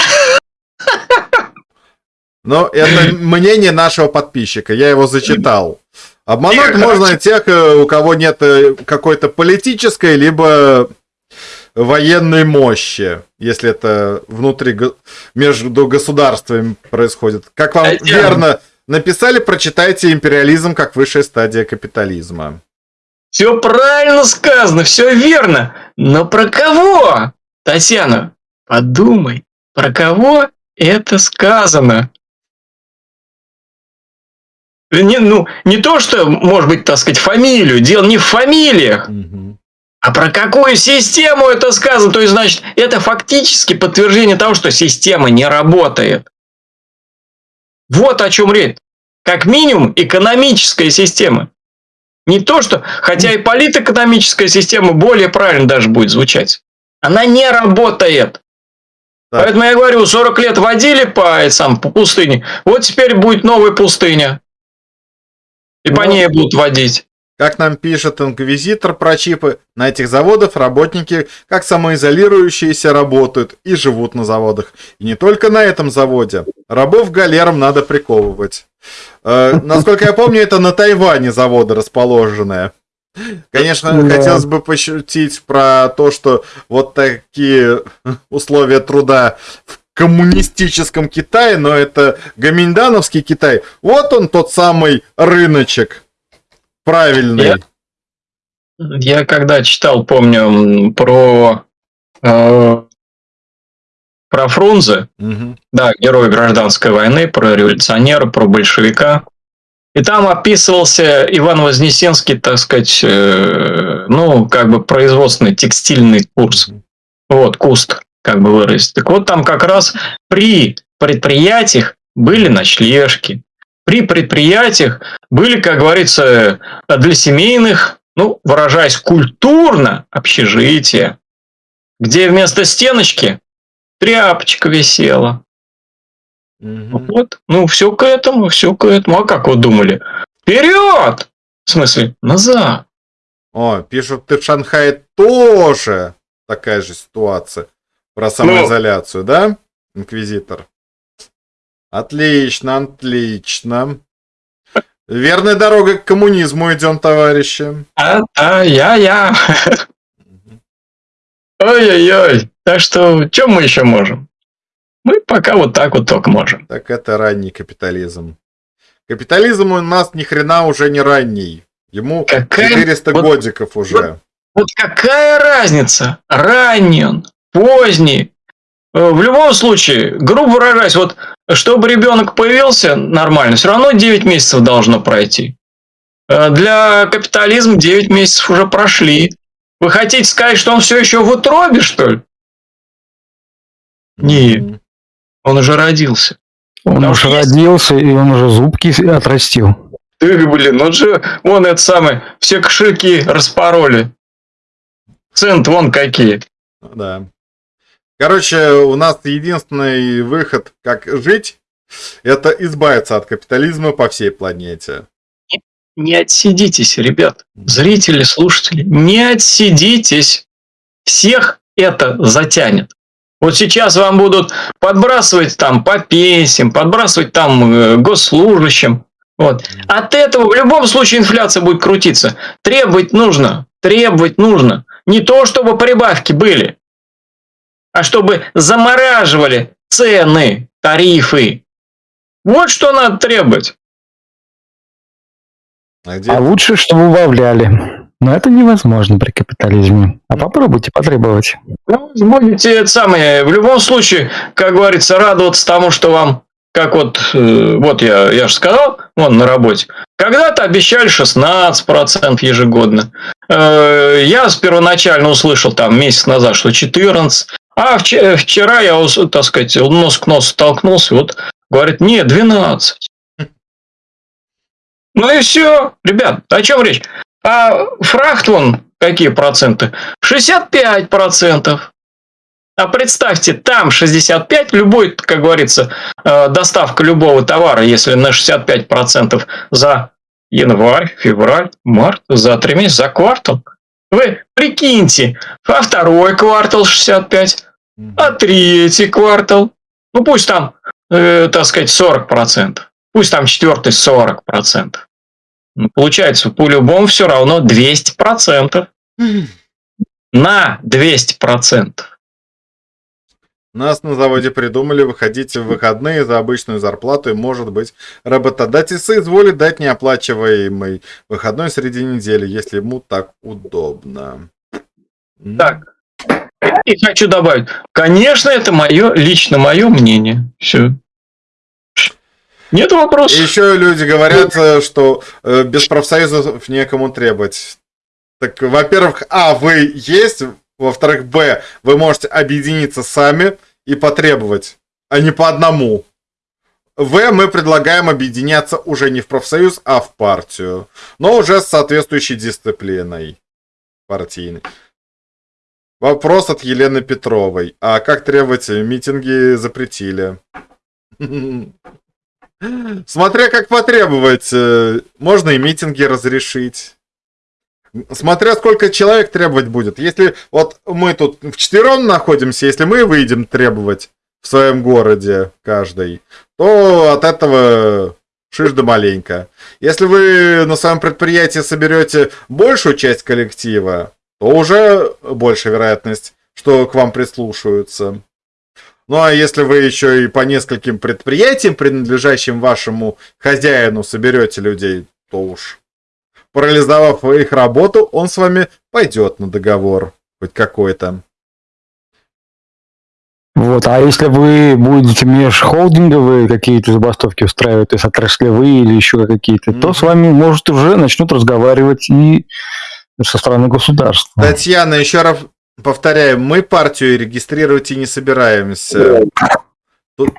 Ну, это мнение нашего подписчика, я его зачитал. Обмануть можно тех, э, у кого нет э, какой-то политической, либо военной мощи, если это внутри, между государствами происходит. Как вам Татьяна. верно написали, прочитайте «Империализм как высшая стадия капитализма». Все правильно сказано, все верно. Но про кого? Татьяна, подумай, про кого это сказано? Не, ну, не то, что, может быть, так сказать, фамилию. Дело не в фамилиях. А про какую систему это сказано? То есть, значит, это фактически подтверждение того, что система не работает. Вот о чем речь. Как минимум, экономическая система. Не то, что... Хотя и политэкономическая система более правильно даже будет звучать. Она не работает. Так. Поэтому я говорю, 40 лет водили по, сам, по пустыне. Вот теперь будет новая пустыня. И по Ну, ней будут водить. Как нам пишет инквизитор про чипы, на этих заводах работники как самоизолирующиеся работают и живут на заводах. И не только на этом заводе. Рабов галерам надо приковывать. Э, насколько я помню, это на Тайване заводы расположенные. Конечно, Да. хотелось бы пошутить про то, что вот такие условия труда в коммунистическом Китае, но это гоминдановский Китай. Вот он тот самый рыночек. Правильный. Я- Я когда читал, помню, про э, про Фрунзе, Мгм. да, герой гражданской войны, про революционера, про большевика. И там описывался Иван Вознесенский, так сказать, э, ну, как бы производственный текстильный курс. Вот, куст, как бы выразить. Так вот, там как раз при предприятиях были ночлежки. При предприятиях были, как говорится, для семейных, ну, выражаясь культурно, общежития, где вместо стеночки тряпочка висела. Мгм. Вот, ну, все к этому, все к этому. А как вы думали? Вперед! В смысле, назад. О, пишут, ты в Шанхае тоже такая же ситуация про самоизоляцию, да, инквизитор? Отлично, отлично. Верная дорога к коммунизму идем, товарищи. А, а, я, я. Ой-ой-ой. Так что, что мы еще можем? Мы пока вот так вот только можем. Так это ранний капитализм. Капитализм у нас ни хрена уже не ранний. Ему Какая- 400 вот- годиков уже. Вот какая разница? Ранний он, поздний. Э, В любом случае, грубо выражаясь, вот чтобы ребенок появился нормально, все равно 9 месяцев должно пройти. Э, Для капитализма 9 месяцев уже прошли. Вы хотите сказать, что он все еще в утробе, что ли? Не. Он уже родился. Он Там уже есть- родился, и он уже зубки отрастил. Ты, блин, он же, вон это самое, все кошельки распороли. Цент вон какие. Да. Короче, у нас единственный выход, как жить, это избавиться от капитализма по всей планете. Не отсидитесь, ребят, зрители, слушатели, не отсидитесь. Всех это затянет. Вот сейчас вам будут подбрасывать там по пенсиям, подбрасывать там э, госслужащим. Вот. От этого в любом случае инфляция будет крутиться. Требовать нужно, требовать нужно. Не то, чтобы прибавки были, а чтобы замораживали цены, тарифы. Вот что надо требовать. А где? А лучше, чтобы убавляли. Но это невозможно при капитализме. А попробуйте потребовать. Ну, будете это самое, в любом случае, как говорится, радоваться тому, что вам, как вот, э, вот я, я же сказал, вон на работе, когда-то обещали 16% ежегодно. Э, я с первоначально услышал там месяц назад, что 14, а вчера, вчера я, так сказать, нос к носу столкнулся, вот говорит, нет, 12. Ну и все, ребят, о чем речь? А фрахт вон, какие проценты? 65%. А представьте, там 65, любой, как говорится, э, доставка любого товара, если на 65% за январь, февраль, март, за три месяца, за квартал. Вы прикиньте, а второй квартал 65, Мгм. А третий квартал, ну пусть там, э, так сказать, 40%, пусть там четвертый 40%. Ну, получается, по-любому все равно 200%. На 200%. Нас на заводе придумали выходить в выходные за обычную зарплату, и, может быть, работодатель соизволит дать неоплачиваемый выходной среди недели, если ему так удобно. Так. И хочу добавить, конечно, это мое, лично мое мнение. Все. Нет вопросов. еще люди говорят, э, что э, без профсоюзов некому требовать. Так, во-первых, а, вы есть, во-вторых, б, вы можете объединиться сами и потребовать, а не по одному. В, мы предлагаем объединяться уже не в профсоюз, а в партию, но уже с соответствующей дисциплиной партийной. Вопрос от Елены Петровой. А как требовать? Митинги запретили. [laughs] Смотря как потребовать, э, можно и митинги разрешить. Смотря сколько человек требовать будет. Если вот мы тут вчетвером находимся, если мы выйдем требовать в своем городе каждый, то от этого шиш да маленько. Если вы на своем предприятии соберете большую часть коллектива, то уже большая вероятность, что к вам прислушаются. Ну а если вы еще и по нескольким предприятиям, принадлежащим вашему хозяину, соберете людей, то уж парализовав их работу, он с вами пойдет на договор хоть какой-то. Вот, а если вы будете межхолдинговые какие-то забастовки устраивать, то есть отраслевые или еще какие-то, то Мгм. с вами, может, уже начнут разговаривать и со стороны государства. Татьяна, еще раз повторяю, мы партию регистрировать и не собираемся. Тут-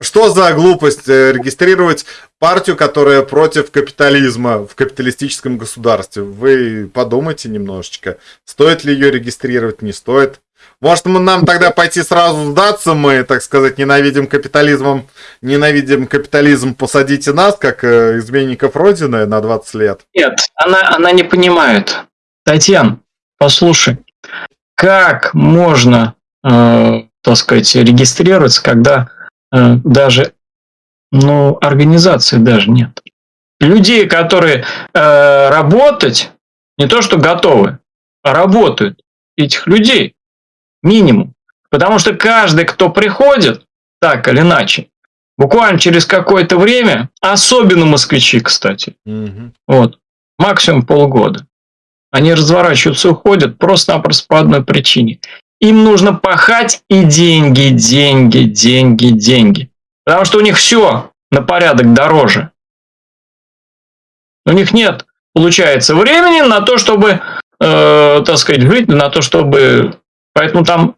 Что за глупость э, регистрировать партию, которая против капитализма в капиталистическом государстве? Вы подумайте немножечко, стоит ли ее регистрировать, не стоит. Может, мы- нам тогда пойти сразу сдаться, мы, так сказать, ненавидим капитализмом, ненавидим капитализм, посадите нас, как э, изменников Родины на 20 лет. Нет, она, она не понимает. Татьяна, послушай, как можно, э, так сказать, регистрироваться, когда э, даже, ну, организации даже нет. Людей, которые э, работать, не то что готовы, а работают, этих людей минимум. Потому что каждый, кто приходит, так или иначе, буквально через какое-то время, особенно москвичи, кстати, Мгм. вот. Максимум полгода. Они разворачиваются, уходят просто-напросто по одной причине. Им нужно пахать и деньги, деньги, деньги, деньги. Потому что у них все на порядок дороже. У них нет, получается, времени на то, чтобы, э, так сказать, жить, на то, чтобы... Поэтому там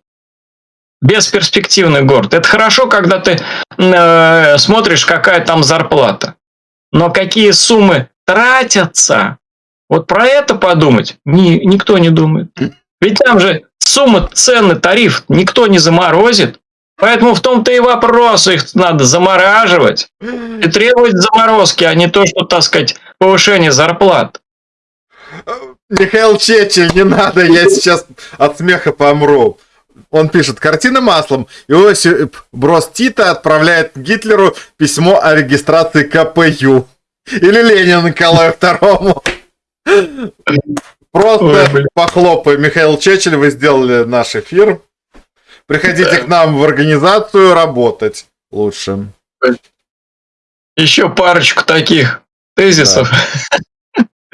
бесперспективный город. Это хорошо, когда ты э, смотришь, какая там зарплата. Но какие суммы тратятся, вот про это подумать ни, никто не думает. Ведь там же сумма, цены, тариф никто не заморозит. Поэтому в том-то и вопрос, их надо замораживать и требовать заморозки, а не то, что, так сказать, повышение зарплат. Михаил Чечель, не надо, я [laughs] сейчас от смеха помру. Он пишет, картина маслом. Иосиф Брос Тита отправляет Гитлеру письмо о регистрации КПЮ. Или Ленину Николаю Второму. Просто блин. похлопаем. Михаил Чечель, вы сделали наш эфир. Приходите к нам в организацию работать лучше. Еще парочку таких тезисов.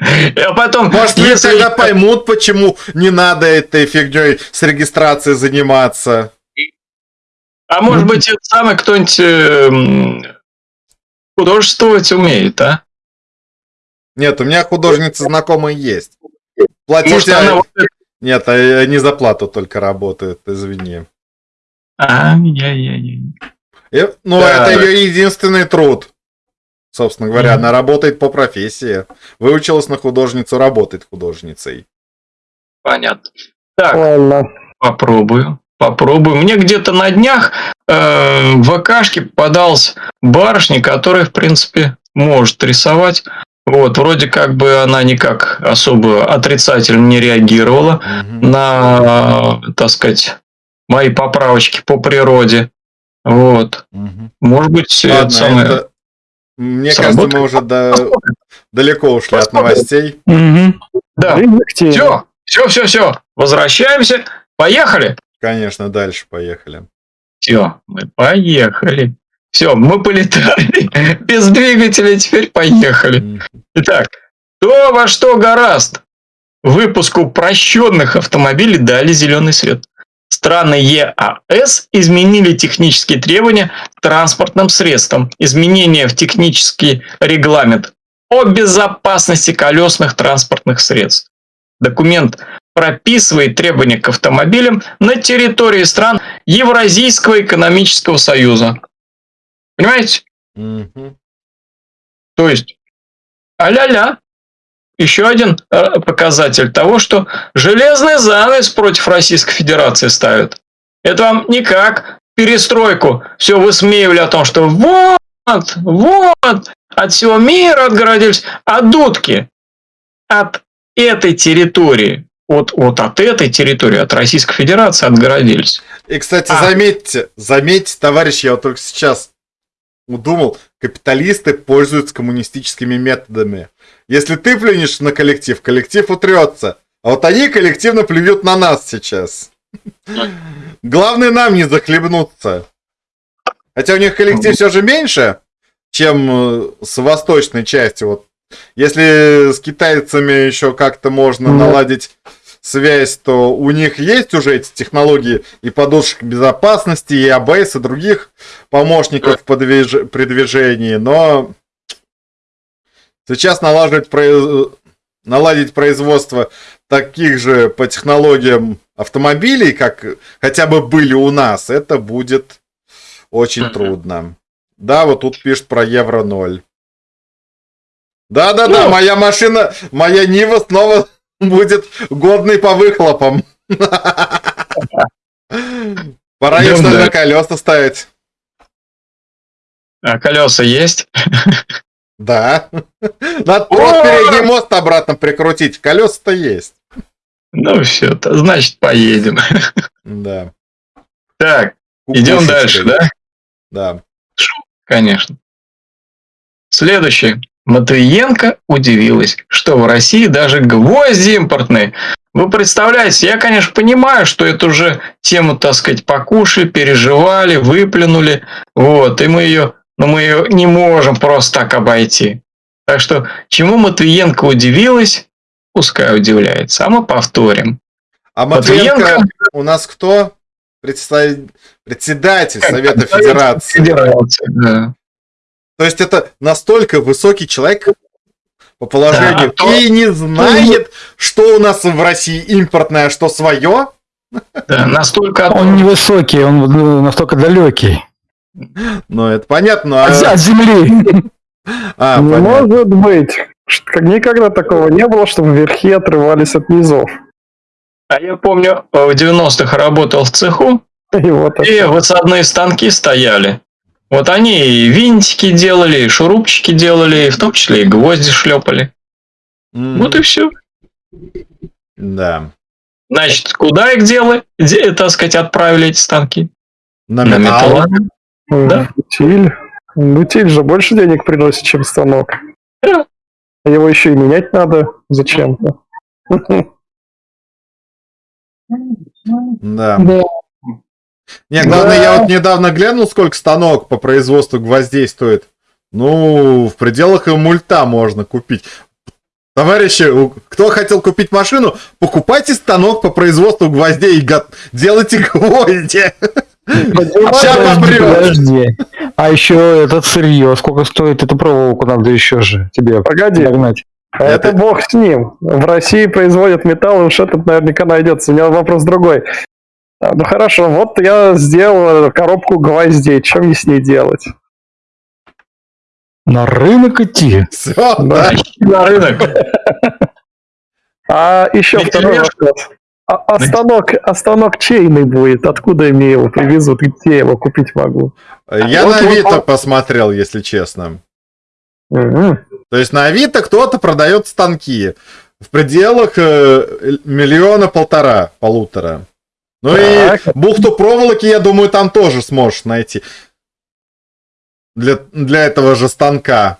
А потом, Может, люди если- тогда поймут, почему не надо этой фигней с регистрацией заниматься. а может быть, это самый кто-нибудь эм, художествовать умеет, а? Нет, у меня художница знакомая есть. Платить Может, а- она Нет, а- они за плату только работают, извини. Ай-яй-яй-яй. И- ну, Да. это ее единственный труд. Собственно говоря, она работает по профессии. Выучилась на художницу, работает художницей. Понятно. Так, Ладно. попробую. Попробую. Мне где-то на днях э, в ВКшке попадалась барышня, которая, в принципе, может рисовать. Вот, вроде как бы она никак особо отрицательно не реагировала Мгм. на, так сказать, мои поправочки по природе. Вот. Мгм. Может быть, это Ладно, самое... это- Мне Сработает. кажется, мы уже до- далеко ушли от новостей. Мгм. Да. Все, все, все, все. Возвращаемся. Поехали. Конечно, дальше поехали. Все, мы поехали. Все, мы полетали. [laughs] Без двигателя теперь поехали. Итак, то во что гораст. Выпуску упрощенных автомобилей дали зеленый свет. Страны ЕАС изменили технические требования к транспортным средствам. Изменения в технический регламент о безопасности колесных транспортных средств. Документ прописывает требования к автомобилям на территории стран Евразийского экономического союза. Понимаете? Мгм. То есть, а-ля-ля. Еще один э, показатель того, что железный занавес против Российской Федерации ставят. Это вам не как перестройку. Все высмеивали о том, что вот, вот, от всего мира отгородились. А дудки от этой территории, вот, вот от этой территории, от Российской Федерации отгородились. И, кстати, А. заметьте, заметьте, товарищи, я вот только сейчас думал, капиталисты пользуются коммунистическими методами. Если ты плюнешь на коллектив, коллектив утрется. А вот они коллективно плюют на нас сейчас. Главное нам не захлебнуться. Хотя у них коллектив все же меньше, чем э, с восточной части. Вот если с китайцами еще как-то можно наладить связь, то у них есть уже эти технологии и подушек безопасности, и ABS, и других помощников по движ- при движении, но сейчас налаживать произ- наладить производство таких же по технологиям автомобилей, как хотя бы были у нас, это будет очень трудно. Да, вот тут пишет про Евро 0. Да-да-да, Ну. моя машина, моя Нива снова будет годной по выхлопам. Пора ее что ли на колеса ставить. А колеса есть? [laughs] Да. [laughs] Надо просто передний мост обратно прикрутить. Колеса-то есть. Ну все, значит поедем. Да. Так, идем дальше, да? Да. Конечно. Следующее. Матвиенко удивилась, что в России даже гвозди импортные. Вы представляете, я, конечно, понимаю, что эту же тему, так сказать, покушали, переживали, выплюнули. Вот, и мы ее, но мы ее не можем просто так обойти. Так что, чему Матвиенко удивилась, пускай удивляется. А мы повторим. А Матвиенко Матвиенко у нас кто? Представ- Председатель Совета Совет Федерации. Федерации, да. То есть это настолько высокий человек по положению Да, то- и не знает, что у нас в России импортное, а что свое. Да, настолько Он невысокий, он ну, настолько далекий. Ну, это понятно. А, от земли. а, не понятно. может быть. Как Никогда такого не было, чтобы верхи отрывались от низов. А я помню, в 90-х работал в цеху, [laughs] И вот и это. высадные станки стояли. Вот они и винтики делали, и шурупчики делали, и в том числе и гвозди шлепали. М, Вот и все. Да. Значит, куда их делали, Де- так сказать, отправили эти станки? На На металл. Да. Утиль. Утиль же больше денег приносит, чем станок. Да. А Его еще и менять надо зачем-то. Да. Да. Не, главное, я вот недавно глянул, сколько станок по производству гвоздей стоит. Ну, в пределах и мульта можно купить. Товарищи, кто хотел купить машину, покупайте станок по производству гвоздей и го- делайте [laughs] гвозди. Ща Подожди. А еще этот сырье, сколько стоит эту проволоку, надо еще же тебе Погоди, догнать. а это Это- бог с ним. В России производят металл, и уж этот наверняка найдется. У меня вопрос другой. А, Ну хорошо, вот я сделал коробку гвоздей. Что мне с ней делать? На рынок идти. Все, Да. На рынок. [laughs] А еще второй вопрос. А, а станок, а станок чейный будет? Откуда мне его привезут? Где я его купить могу? Я Вот, на Авито вот. посмотрел, если честно. Мгм. То есть на Авито кто-то продает станки в пределах э, миллиона полтора, полутора. Ну Так. и бухту проволоки, я думаю, там тоже сможешь найти. Для, для этого же станка.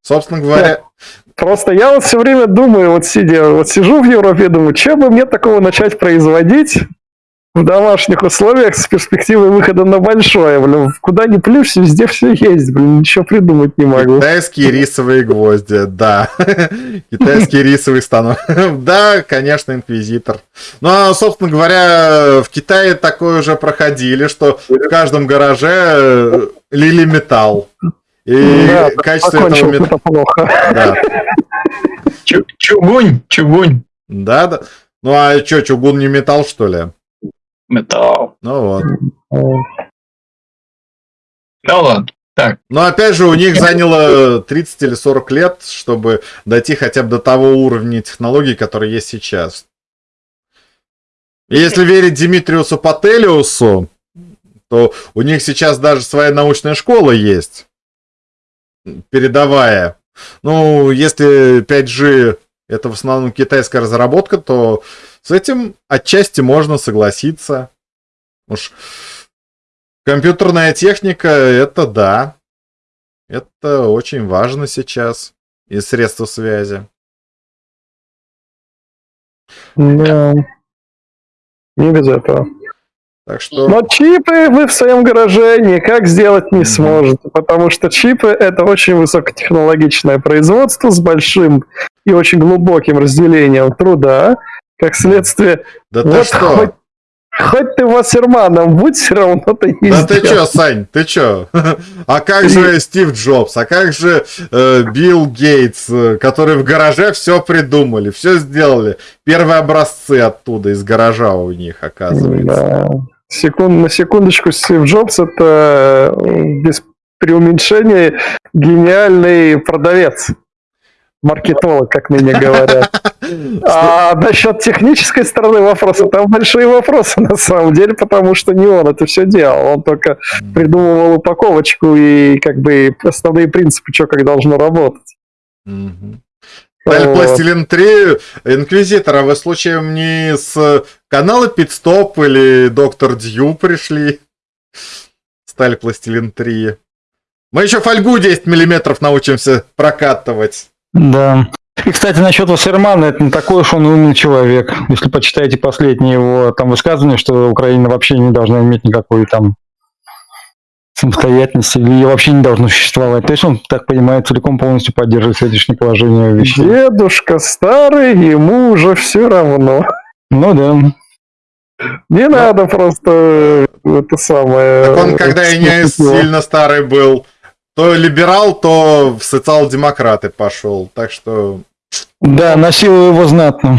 Собственно говоря, Просто я вот все время думаю, вот сидя, вот сижу в Европе, думаю, что бы мне такого начать производить в домашних условиях с перспективой выхода на большое, блин, куда ни плюшь, везде все есть, блин, ничего придумать не могу. китайские рисовые гвозди, да. [laughs] Китайский рисовый станок. [laughs] Да, конечно, инквизитор. Ну, а, собственно говоря, в Китае такое уже проходили, что в каждом гараже э, лили металл. И Да, качество этого металла... плохо. Да. [laughs] Чу- Чугунь, чугунь. да, да. Ну а что, чугун не металл, что ли? Металл. Ну вот. Ну ладно. Так, Но опять же, у них заняло 30 или 40 лет, чтобы дойти хотя бы до того уровня технологий, который есть сейчас. И если верить Димитриусу Пателиусу, то у них сейчас даже своя научная школа есть. Передовая. Ну, если 5G это в основном китайская разработка, то с этим отчасти можно согласиться. Уж Компьютерная техника, это да. Это очень важно сейчас. И средства связи. Да. Не без этого. Так что... Но чипы вы в своем гараже никак сделать не сможете, потому что чипы это очень высокотехнологичное производство с большим и очень глубоким разделением труда. Как следствие, Да ты вот что? хоть, хоть ты Вассерманом будь, все равно ты не Да ты сделаешь. чё, Сань, ты чё? [laughs] А как же Стив Джобс? А как же э, Билл Гейтс, э, которые в гараже все придумали, все сделали? Первые образцы оттуда, из гаража у них, оказывается. Да. Секунд, на секундочку, Стив Джобс это э, без преуменьшения гениальный продавец. Маркетолог, как ныне говорят. [laughs] А насчет технической стороны вопроса, там большие вопросы на самом деле, потому что не он это все делал. Он только придумывал упаковочку и как бы основные принципы, что как должно работать. Мгм. Сталь Вот. Пластилин 3, Инквизитор, а вы случаем не с канала Питстоп или Доктор Дью пришли? Сталь Пластилин 3. Мы еще фольгу 10 миллиметров научимся прокатывать. Да. И, кстати, насчет Вассермана, это не такой уж он умный человек. Если почитаете последние его там высказывания, что Украина вообще не должна иметь никакой там самостоятельности, или ее вообще не должно существовать. То есть он, так понимаю, целиком полностью поддерживает сегодняшнее положение вещей. Дедушка старый, ему уже все равно. Ну да. Не надо просто это самое... Так он, когда и не сильно старый был, то либерал, то в социал-демократы пошел. Так что... Да, носил его знатно.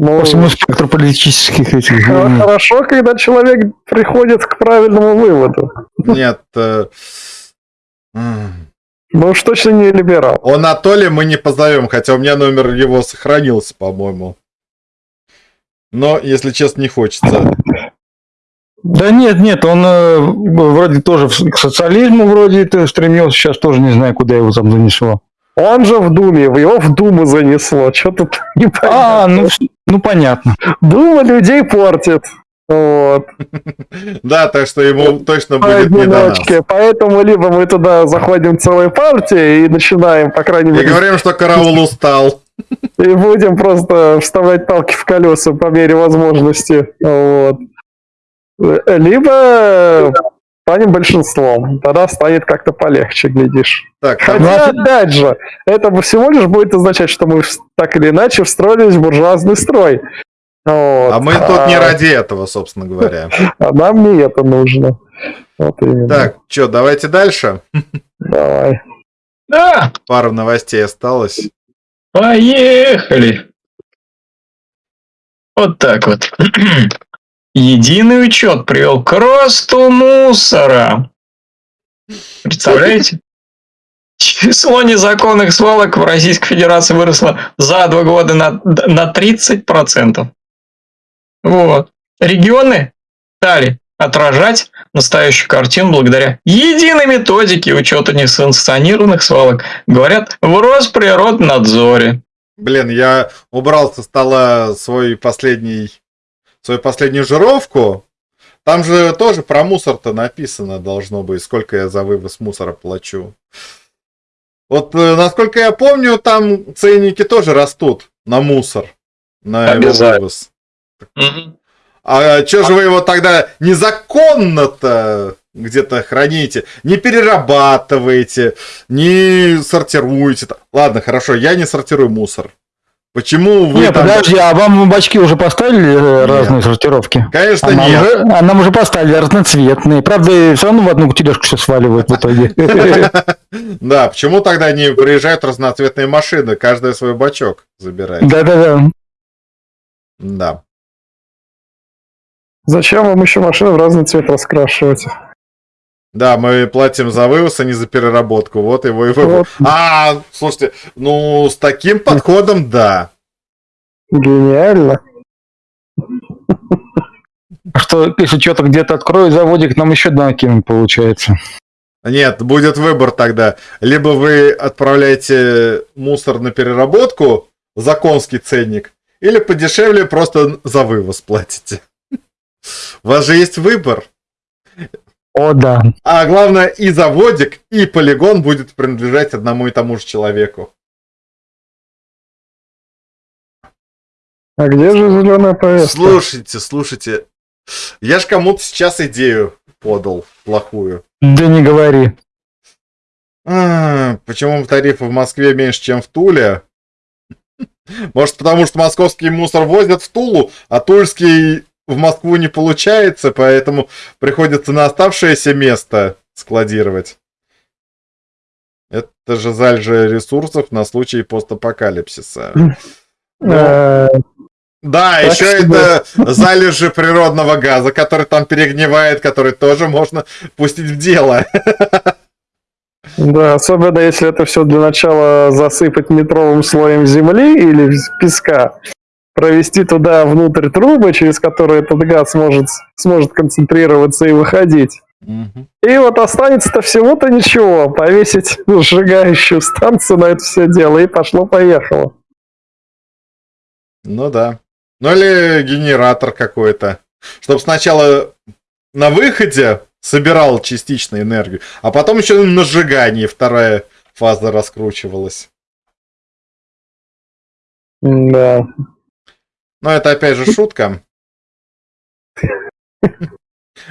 Ну, По всему спектру политических этих. Хорошо, когда человек приходит к правильному выводу. Нет... э. Ну уж точно не либерал. Он Анатолия мы не позовем, хотя у меня номер его сохранился, по-моему. Но, если честно, не хочется. Да нет, нет, он э, вроде тоже к социализму вроде это стремился, сейчас тоже не знаю, куда его там занесло. Он же в Думе, его в Думу занесло. Что тут не А, ну, ну понятно. Дума людей портит. Вот. [laughs] Да, так что ему точно будет не до нас. Поэтому либо мы туда заходим целой партией и начинаем, по крайней И мере, говорим, что караул [laughs] устал. и будем просто вставлять палки в колеса по мере возможности. Вот. Либо станем большинством. Тогда станет как-то полегче, глядишь. Так, Хотя, Ну, а- опять же, это всего лишь будет означать, что мы так или иначе встроились в буржуазный строй. Вот. а мы тут не А- ради этого, собственно говоря. [laughs] А нам не это нужно. Вот именно. Так, что, давайте дальше. Давай. Да, Пару новостей осталось. поехали. Вот так вот. [clears throat] Единый учет привел к росту мусора. Представляете? Число незаконных свалок в Российской Федерации выросло за два года на, на 30%. Вот. Регионы стали отражать настоящую картину благодаря единой методике учета несанкционированных свалок. Говорят, в Росприроднадзоре. Блин, я убрал со стола свой последний, свою последнюю жировку. Там же тоже про мусор-то написано должно быть, сколько я за вывоз мусора плачу. Вот, э, насколько я помню, там ценники тоже растут на мусор, на его вывоз. А что же вы его тогда незаконно-то где-то храните, не перерабатываете, не сортируете? Ладно, хорошо, я не сортирую мусор. Почему вы Не, там... подожди, а вам бачки уже поставили э, Нет. разные сортировки? Конечно, А нам, нет. уже, а нам уже поставили разноцветные. Правда, все равно в одну тележку все сваливают в итоге. [laughs] Да, почему тогда не приезжают разноцветные машины, каждая свой бачок забирает? Да-да-да. Да. Зачем вам еще машину в разный цвет раскрашивать? Да, мы платим за вывоз, а не за переработку. Вот его и вывод. Вот. А, слушайте, ну, с таким подходом, да. Гениально. А Что, если что-то где-то откроют заводик, нам еще накинут, получается. Нет, будет выбор тогда. Либо вы отправляете мусор на переработку за конский ценник, или подешевле просто за вывоз платите. У вас же есть выбор. О, да. А главное, и заводик, и полигон будет принадлежать одному и тому же человеку. А где же зеленая повестка? Слушайте, слушайте. Я ж кому-то сейчас идею подал плохую. Да не говори. А, почему тарифы в Москве меньше, чем в Туле? Может, потому что московский мусор возят в Тулу, а тульский в Москву не получается, поэтому приходится на оставшееся место складировать. Это же залежи ресурсов на случай постапокалипсиса. Э, Да, Так еще это залежи природного газа, который там перегнивает, который тоже можно пустить в дело. Да, особенно если это все для начала засыпать метровым слоем земли или песка, провести туда внутрь трубы, через которые этот газ может, сможет концентрироваться и выходить. Мгм. И вот останется-то всего-то ничего, повесить сжигающую станцию на это все дело, и пошло-поехало. Ну да. Ну или генератор какой-то. Чтобы сначала на выходе собирал частично энергию, а потом еще на сжигании вторая фаза раскручивалась. Да. Но это опять же шутка.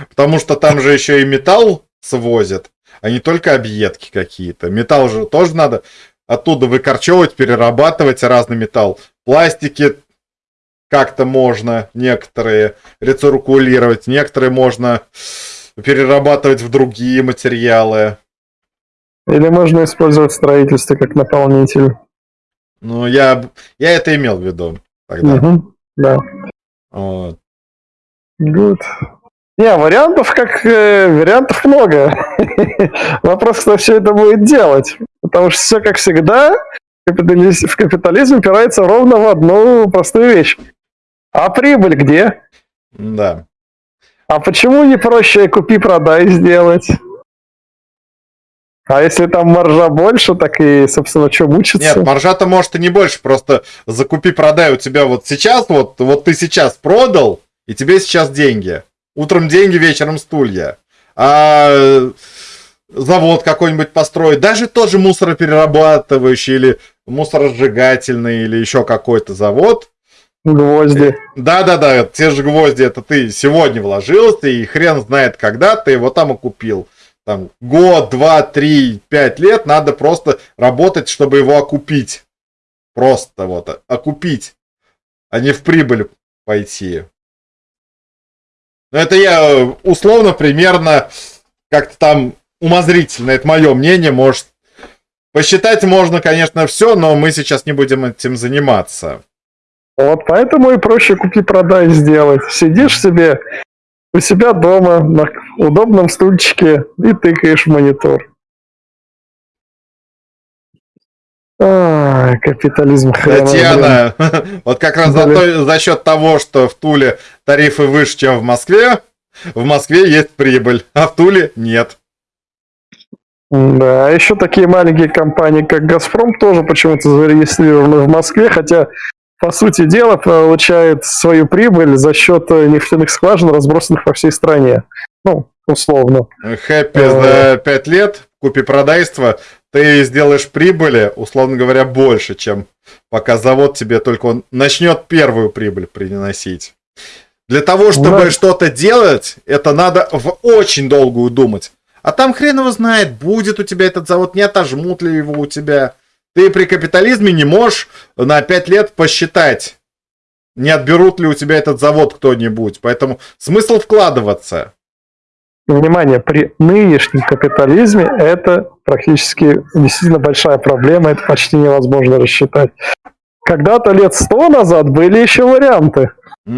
Потому что там же еще и металл свозят, а не только объедки какие-то. Металл же тоже надо оттуда выкорчевывать, перерабатывать разный металл. Пластики как-то можно некоторые рециркулировать, некоторые можно перерабатывать в другие материалы. Или можно использовать строительство как наполнитель. Ну, я, я это имел в виду тогда. Мгм. Да. Вот. Good. Не, вариантов как э, вариантов много. [laughs] Вопрос, кто все это будет делать. Потому что все, как всегда, капитализ- в капитализм упирается ровно в одну простую вещь. А прибыль где? Да. А почему не проще купи-продай сделать? А если там маржа больше, так и, собственно, что мучиться? Нет, маржа-то может и не больше, просто закупи-продай у тебя вот сейчас, вот, вот ты сейчас продал, и тебе сейчас деньги. Утром деньги, вечером стулья. А э, завод какой-нибудь построить, даже тот же мусороперерабатывающий или мусоросжигательный или еще какой-то завод, Гвозди. да-да-да, те же гвозди, это ты сегодня вложился, и хрен знает, когда ты его там и купил. Там год, два, три, пять лет надо просто работать, чтобы его окупить. Просто вот, окупить, а не в прибыль пойти. Но это я э, условно, примерно, как-то там умозрительно, это мое мнение, может, посчитать можно, конечно, все, но мы сейчас не будем этим заниматься. Вот поэтому и проще купи-продай сделать. Сидишь себе у себя дома на удобном стульчике и тыкаешь в монитор. Ай, капитализм хрена. Татьяна, [laughs] вот как раз за, то- за счет того, что в Туле тарифы выше, чем в Москве, в Москве есть прибыль, а в Туле нет. Да, а еще такие маленькие компании, как «Газпром», тоже почему-то зарегистрированы в Москве, хотя, по сути дела, получает свою прибыль за счет э, нефтяных скважин, разбросанных по всей стране. Ну, условно. Хэппи Э. за 5 лет, купи-продайство, ты сделаешь прибыли, условно говоря, больше, чем пока завод тебе только он начнет первую прибыль приносить. Для того, чтобы Да. что-то делать, это надо в очень долгую думать. А там хрен его знает, будет у тебя этот завод, не отожмут ли его у тебя. Ты при капитализме не можешь на 5 лет посчитать, не отберут ли у тебя этот завод кто-нибудь. Поэтому смысл вкладываться. Внимание, при нынешнем капитализме это практически действительно большая проблема, это почти невозможно рассчитать. Когда-то лет сто назад были еще варианты. [laughs]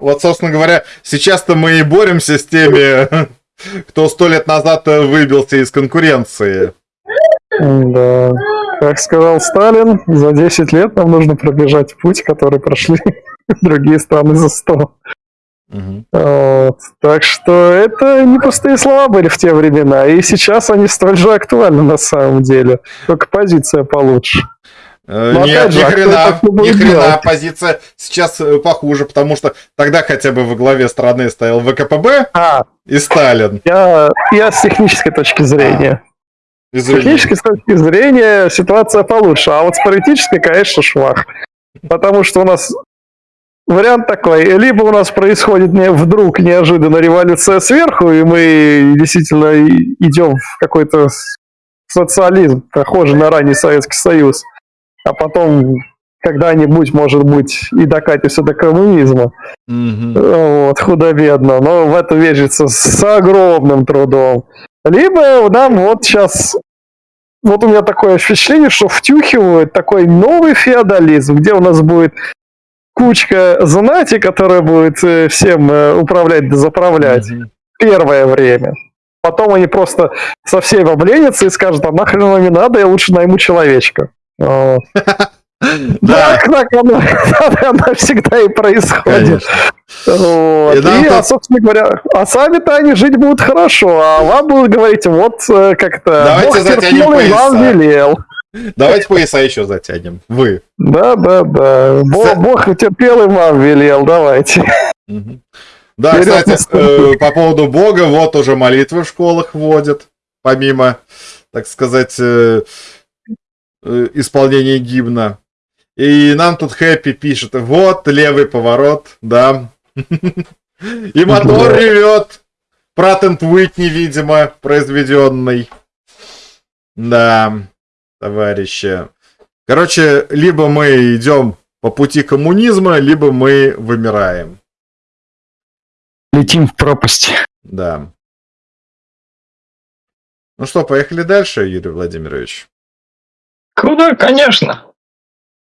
Вот, собственно говоря, сейчас-то мы и боремся с теми, [laughs] кто сто лет назад выбился из конкуренции. Да. Как сказал Сталин, за 10 лет нам нужно пробежать путь, который прошли [laughs] другие страны за 100. Мгм. Вот. Так что это не пустые слова были в те времена, и сейчас они столь же актуальны на самом деле, только позиция получше. Э, Но Нет, же, ни а хрена, ни хрена, делать? позиция сейчас э, похуже, потому что тогда хотя бы во главе страны стоял ВКПБ А, и Сталин. я, я с технической точки зрения. С технической точки зрения ситуация получше, а вот с политической, конечно, швах. Потому что у нас вариант такой, либо у нас происходит не, вдруг неожиданно революция сверху, и мы действительно идем в какой-то социализм, похожий на ранний Советский Союз, а потом когда-нибудь, может быть, и докатимся до коммунизма. Мгм. Вот, худо-бедно, но в это верится с огромным трудом. Либо нам вот сейчас, вот у меня такое ощущение, что втюхивают такой новый феодализм, где у нас будет кучка знати, которая будет э, всем э, управлять да заправлять Мгм. первое время. Потом они просто со всеми обленятся и скажут, а нахрен оно мне надо, я лучше найму человечка. Вот. [laughs] Да, Так, так оно, так [laughs] оно всегда и происходит. Вот. И И, а, собственно говоря, а сами-то они жить будут хорошо, а вам будут говорить, вот э, как-то Давайте Бог терпел и вам велел. Давайте пояса еще затянем. Вы. Да, да, да. Бог, Бог терпел и вам велел, давайте. Мгм. Да, Вперед кстати, э, по поводу Бога, вот уже молитвы в школах вводят, помимо, так сказать, э, э, исполнения гимна. И нам тут Хэппи пишет, вот левый поворот, да. И мотор ревет. Пратент Уитни, видимо, произведенный. Да, товарищи. Короче, либо мы идем по пути коммунизма, либо мы вымираем. Летим в пропасть. Да. Ну что, поехали дальше, Юрий Владимирович. Куда, конечно.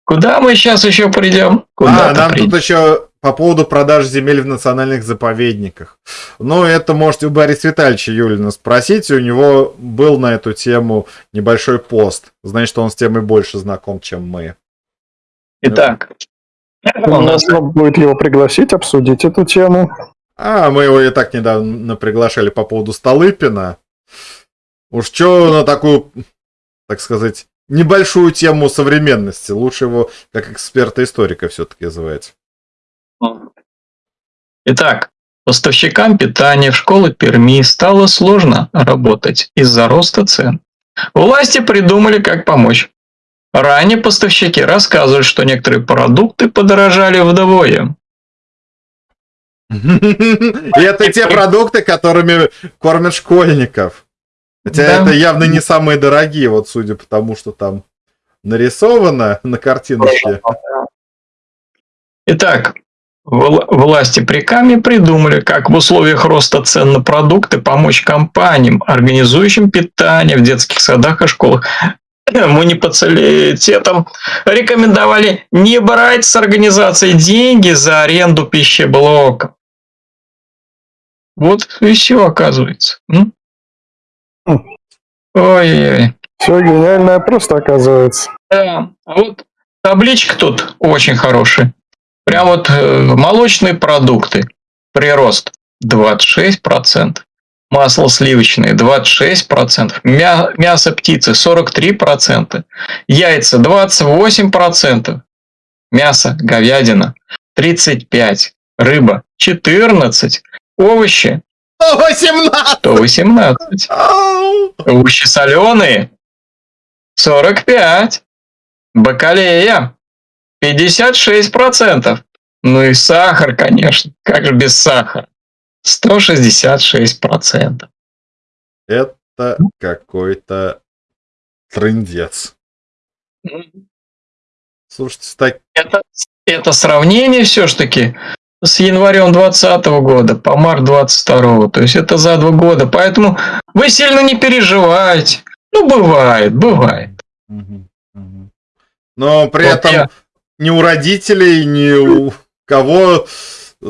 Куда мы сейчас еще придем? Куда а, нам тут еще по поводу продаж земель в национальных заповедниках. Ну, это можете у Бориса Витальевича Юлина спросить. У него был на эту тему небольшой пост. Значит, он с темой больше знаком, чем мы. Итак, у нас будет его пригласить, обсудить эту тему. А, мы его и так недавно приглашали по поводу Столыпина. Уж что на такую, так сказать, небольшую тему современности. Лучше его как эксперта-историка все-таки звать. Итак, поставщикам питания в школы Перми стало сложно работать из-за роста цен. Власти придумали, как помочь. Ранее поставщики рассказывали, что некоторые продукты подорожали вдвое. [laughs] И это те продукты, которыми кормят школьников. Хотя Да. это явно не самые дорогие, вот судя по тому, что там нарисовано на картиночке. Итак, вла- власти при Каме придумали, как в условиях роста цен на продукты помочь компаниям, организующим питание в детских садах и школах. [coughs] Муниципалитетам рекомендовали не брать с организации деньги за аренду пищеблока. Вот и все оказывается. М? Ой-ой-ой. Все гениальное просто оказывается. Да, а вот табличка тут очень хорошая. Прям вот э, молочные продукты. Прирост 26%. Масло сливочное 26%. Мя- мясо птицы 43%. Яйца 28%. Мясо говядина 35%. Рыба 14%. Овощи 18! 118%. Ау! Овощи соленые 45. Бакалея 56%. Ну и сахар, конечно. Как же без сахара? 166%. Это какой-то трындец. Слушайте, так... Это, это сравнение все-таки с январем 2020 года по март 22 То есть это за два года. Поэтому вы сильно не переживайте. Ну, бывает, бывает. Но при Вот этом я- ни у родителей, ни у кого э,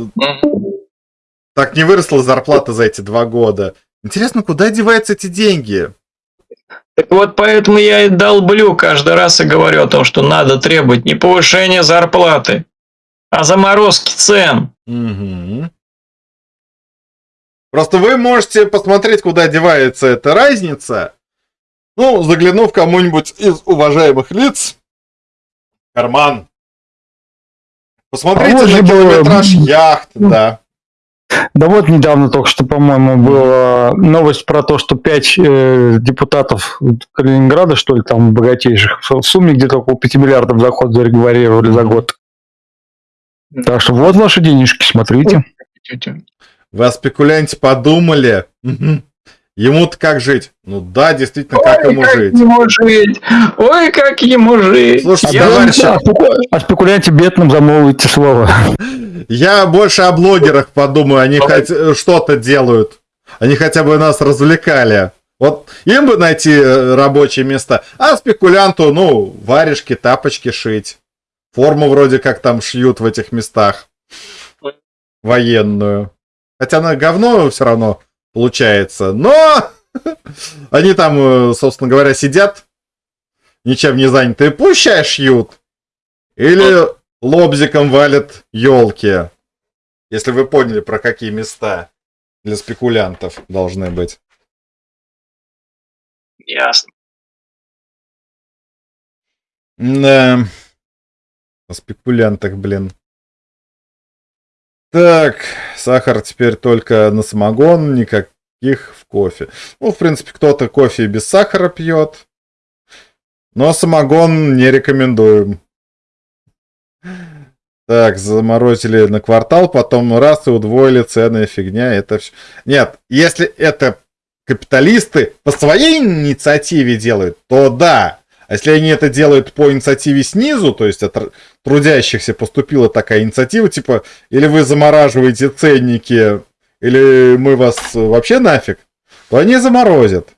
так не выросла зарплата за эти два года. Интересно, куда деваются эти деньги? Так вот, поэтому я и долблю каждый раз и говорю о том, что надо требовать не повышения зарплаты, а заморозки цен. Мгм. Просто вы можете посмотреть, куда девается эта разница, ну, заглянув кому-нибудь из уважаемых лиц карман. Посмотрите А вот на же было- километраж яхт, да. Да вот недавно только что, по-моему, была новость про то, что пять э, депутатов Калининграда, что ли, там богатейших, в сумме где-то около 5 миллиардов доход зарегулировали за год. Так что вот ваши денежки, смотрите. Вы о спекулянте подумали? Ему-то как жить? Ну да, действительно, как ему жить? ему жить! Ой, как ему жить! Слушайте, Я товарищи, О спеку- о спекулянте бедным замолвите слово. Я больше о блогерах подумаю, они хоть э, что-то делают. Они хотя бы нас развлекали. Вот им бы найти э, рабочие места. А спекулянту, ну, варежки, тапочки шить. Форму вроде как там шьют в этих местах. Военную. Хотя она говно все равно получается. Но [laughs] они там, э, собственно говоря, сидят, ничем не занятые. Пущай шьют. Или лобзиком валят елки. Если вы поняли, про какие места для спекулянтов должны быть. Ясно. Да. Спекулянтах, блин. Так, сахар теперь только на самогон, никаких в кофе. Ну, в принципе, кто-то кофе без сахара пьет. Но самогон не рекомендуем. Так, заморозили на квартал, потом раз и удвоили цены, фигня, это все. Нет, если это капиталисты по своей инициативе делают, то да. А если они это делают по инициативе снизу, то есть от трудящихся поступила такая инициатива, типа, или вы замораживаете ценники, или мы вас вообще нафиг, то они заморозят.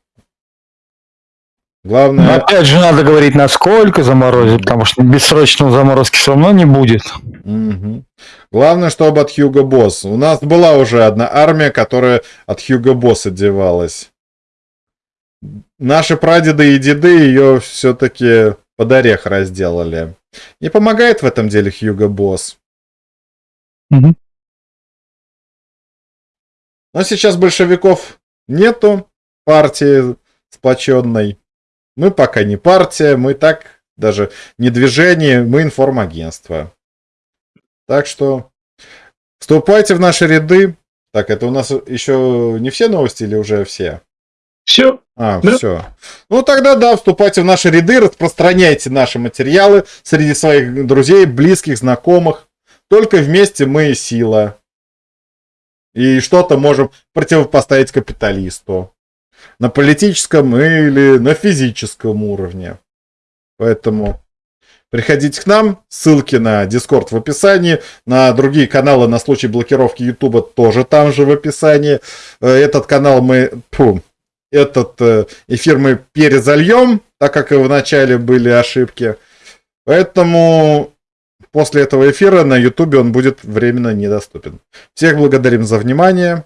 Но Главное... опять же надо говорить, насколько заморозить, потому что бессрочного заморозки все равно не будет. Мгм. Главное, чтобы от Хьюго Босс. У нас была уже одна армия, которая от Хьюго Босс одевалась. Наши прадеды и деды ее все-таки под орех разделали. Не помогает в этом деле Хьюго Босс. Мгм. Но сейчас большевиков нету, партии сплоченной. Мы пока не партия, мы так даже не движение, мы информагентство. Так что вступайте в наши ряды. Так, это у нас еще не все новости или уже все? Все. А, Да. все. Ну тогда да, вступайте в наши ряды, распространяйте наши материалы среди своих друзей, близких, знакомых. Только вместе мы сила. И что-то можем противопоставить капиталисту. На политическом или на физическом уровне. Поэтому приходите к нам. Ссылки на Discord в описании. На другие каналы на случай блокировки YouTube тоже там же в описании. Э, Этот канал мы... Фу, этот э, эфир мы перезальем, так как и в начале были ошибки. Поэтому после этого эфира на YouTube он будет временно недоступен. Всех благодарим за внимание.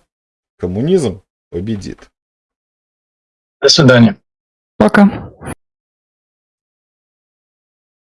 Коммунизм победит. До свидания. Пока.